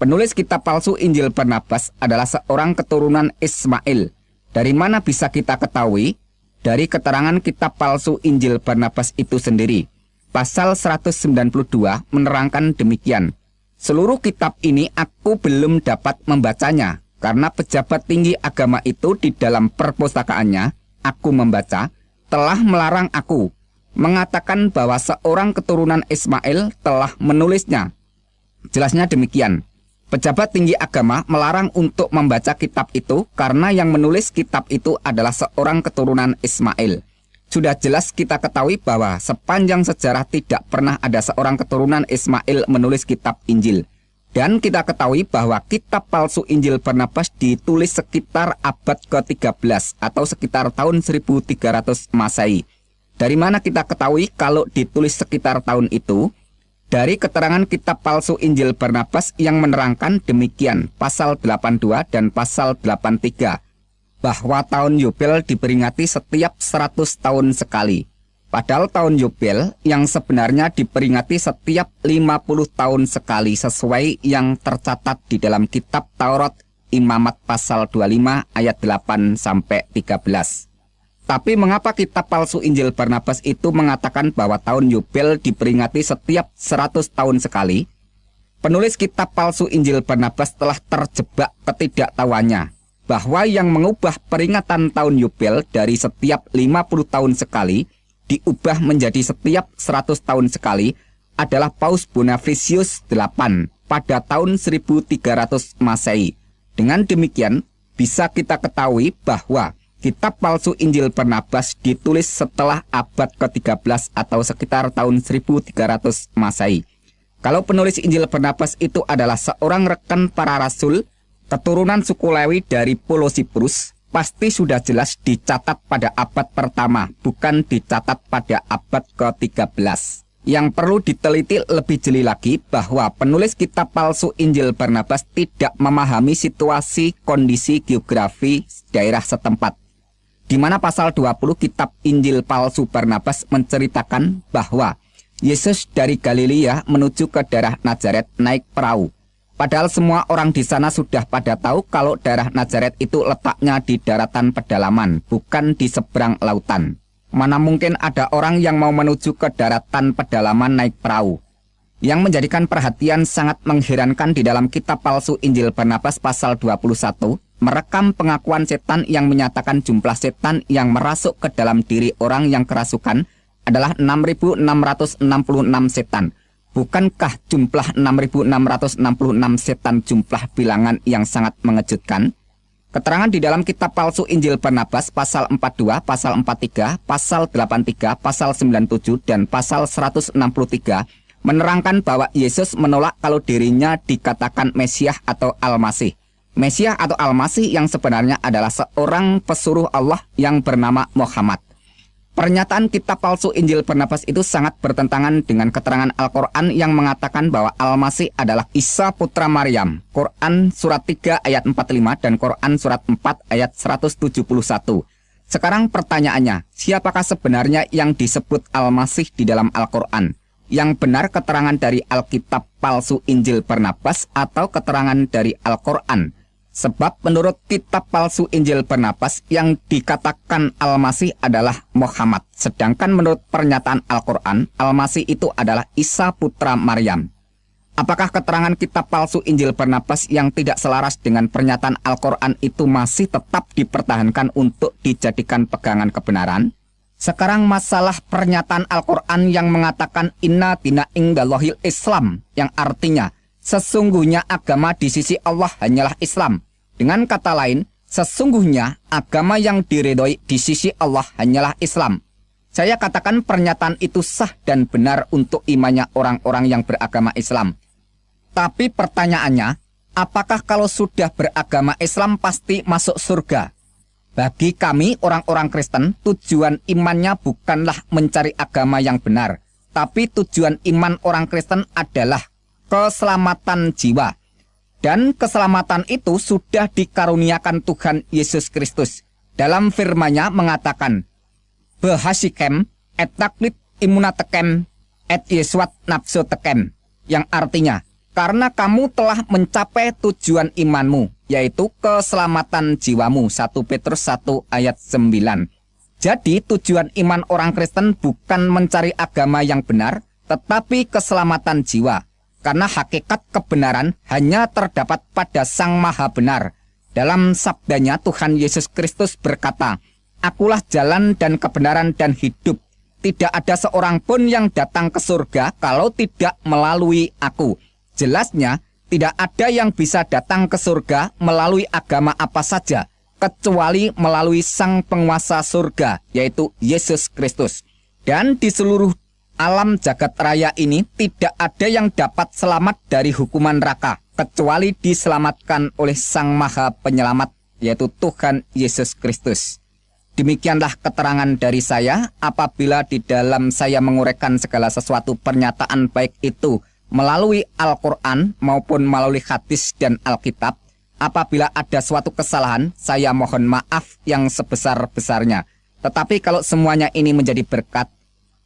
Penulis kitab palsu Injil Barnabas adalah seorang keturunan Ismail. Dari mana bisa kita ketahui? Dari keterangan kitab palsu Injil Barnabas itu sendiri. Pasal 192 menerangkan demikian. Seluruh kitab ini aku belum dapat membacanya karena pejabat tinggi agama itu di dalam perpustakaannya, aku membaca, telah melarang aku, mengatakan bahwa seorang keturunan Ismail telah menulisnya. Jelasnya demikian, pejabat tinggi agama melarang untuk membaca kitab itu karena yang menulis kitab itu adalah seorang keturunan Ismail. Sudah jelas kita ketahui bahwa sepanjang sejarah tidak pernah ada seorang keturunan Ismail menulis kitab Injil. Dan kita ketahui bahwa kitab palsu Injil Barnabas ditulis sekitar abad ke-13 atau sekitar tahun 1300 Masehi. Dari mana kita ketahui kalau ditulis sekitar tahun itu? Dari keterangan kitab palsu Injil Barnabas yang menerangkan demikian pasal 82 dan pasal 83 bahwa tahun Yubel diperingati setiap 100 tahun sekali. Padahal tahun Yubel yang sebenarnya diperingati setiap 50 tahun sekali sesuai yang tercatat di dalam kitab Taurat Imamat pasal 25 ayat 8 sampai 13. Tapi mengapa kitab palsu Injil Barnabas itu mengatakan bahwa tahun Yubel diperingati setiap 100 tahun sekali? Penulis kitab palsu Injil Barnabas telah terjebak ketidaktahuannya bahwa yang mengubah peringatan tahun Yubel dari setiap 50 tahun sekali diubah menjadi setiap 100 tahun sekali adalah Paus Bonifacius VIII pada tahun 1300 Masehi. Dengan demikian, bisa kita ketahui bahwa kitab palsu Injil Barnabas ditulis setelah abad ke-13 atau sekitar tahun 1300 Masehi. Kalau penulis Injil Barnabas itu adalah seorang rekan para rasul, keturunan suku Lewi dari Pulau Siprus, pasti sudah jelas dicatat pada abad pertama, bukan dicatat pada abad ke-13. Yang perlu diteliti lebih jeli lagi bahwa penulis kitab palsu Injil Barnabas tidak memahami situasi kondisi geografi daerah setempat. Di mana pasal 20 kitab Injil palsu Barnabas menceritakan bahwa Yesus dari Galilea menuju ke daerah Nazaret naik perahu Padahal semua orang di sana sudah pada tahu kalau daerah Nazaret itu letaknya di daratan pedalaman, bukan di seberang lautan. Mana mungkin ada orang yang mau menuju ke daratan pedalaman naik perahu. Yang menjadikan perhatian sangat mengherankan di dalam kitab palsu Injil Barnabas pasal 21, merekam pengakuan setan yang menyatakan jumlah setan yang merasuk ke dalam diri orang yang kerasukan adalah 6.666 setan Bukankah jumlah 6.666 setan jumlah bilangan yang sangat mengejutkan? Keterangan di dalam kitab palsu Injil Barnabas pasal 42, pasal 43, pasal 83, pasal 97, dan pasal 163 menerangkan bahwa Yesus menolak kalau dirinya dikatakan Mesias atau Al-Masih. Mesias atau Al-Masih yang sebenarnya adalah seorang pesuruh Allah yang bernama Muhammad. Pernyataan kitab palsu Injil Barnabas itu sangat bertentangan dengan keterangan Al-Quran yang mengatakan bahwa Al-Masih adalah Isa putra Maryam. Quran surat 3 ayat 45 dan Quran surat 4 ayat 171. Sekarang pertanyaannya, siapakah sebenarnya yang disebut Al-Masih di dalam Al-Quran? Yang benar keterangan dari Alkitab palsu Injil Barnabas atau keterangan dari Al-Quran? Sebab menurut kitab palsu Injil Barnabas yang dikatakan Al-Masih adalah Muhammad. Sedangkan menurut pernyataan Al-Quran, Al-Masih itu adalah Isa putra Maryam. Apakah keterangan kitab palsu Injil Barnabas yang tidak selaras dengan pernyataan Al-Quran itu masih tetap dipertahankan untuk dijadikan pegangan kebenaran? Sekarang masalah pernyataan Al-Quran yang mengatakan Inna dina ingdalohil Islam yang artinya Sesungguhnya agama di sisi Allah hanyalah Islam. Dengan kata lain, sesungguhnya agama yang diridhoi di sisi Allah hanyalah Islam. Saya katakan pernyataan itu sah dan benar untuk imannya orang-orang yang beragama Islam. Tapi pertanyaannya, apakah kalau sudah beragama Islam pasti masuk surga? Bagi kami orang-orang Kristen, tujuan imannya bukanlah mencari agama yang benar, tapi tujuan iman orang Kristen adalah keselamatan jiwa. Dan keselamatan itu sudah dikaruniakan Tuhan Yesus Kristus. Dalam firman-Nya mengatakan, Behasikem et taklit imunatekem et yeswat tekem. Yang artinya, karena kamu telah mencapai tujuan imanmu, yaitu keselamatan jiwamu. 1 Petrus 1 ayat 9. Jadi tujuan iman orang Kristen bukan mencari agama yang benar, tetapi keselamatan jiwa. Karena hakikat kebenaran hanya terdapat pada Sang Maha Benar. Dalam sabdanya Tuhan Yesus Kristus berkata, Akulah jalan dan kebenaran dan hidup. Tidak ada seorang pun yang datang ke surga kalau tidak melalui aku. Jelasnya, tidak ada yang bisa datang ke surga melalui agama apa saja, kecuali melalui sang penguasa surga, yaitu Yesus Kristus. Dan di seluruh alam jagat raya ini tidak ada yang dapat selamat dari hukuman neraka, kecuali diselamatkan oleh sang maha penyelamat, yaitu Tuhan Yesus Kristus. Demikianlah keterangan dari saya apabila di dalam saya menguraikan segala sesuatu pernyataan baik itu melalui Al-Quran maupun melalui hadis dan Alkitab, apabila ada suatu kesalahan, saya mohon maaf yang sebesar-besarnya. Tetapi kalau semuanya ini menjadi berkat,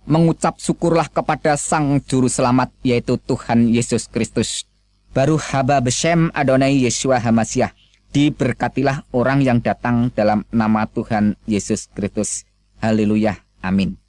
mengucap syukurlah kepada Sang Juru Selamat, yaitu Tuhan Yesus Kristus. Baru haba besem Adonai Yeshua Hamasyah. Diberkatilah orang yang datang dalam nama Tuhan Yesus Kristus. Haleluya. Amin.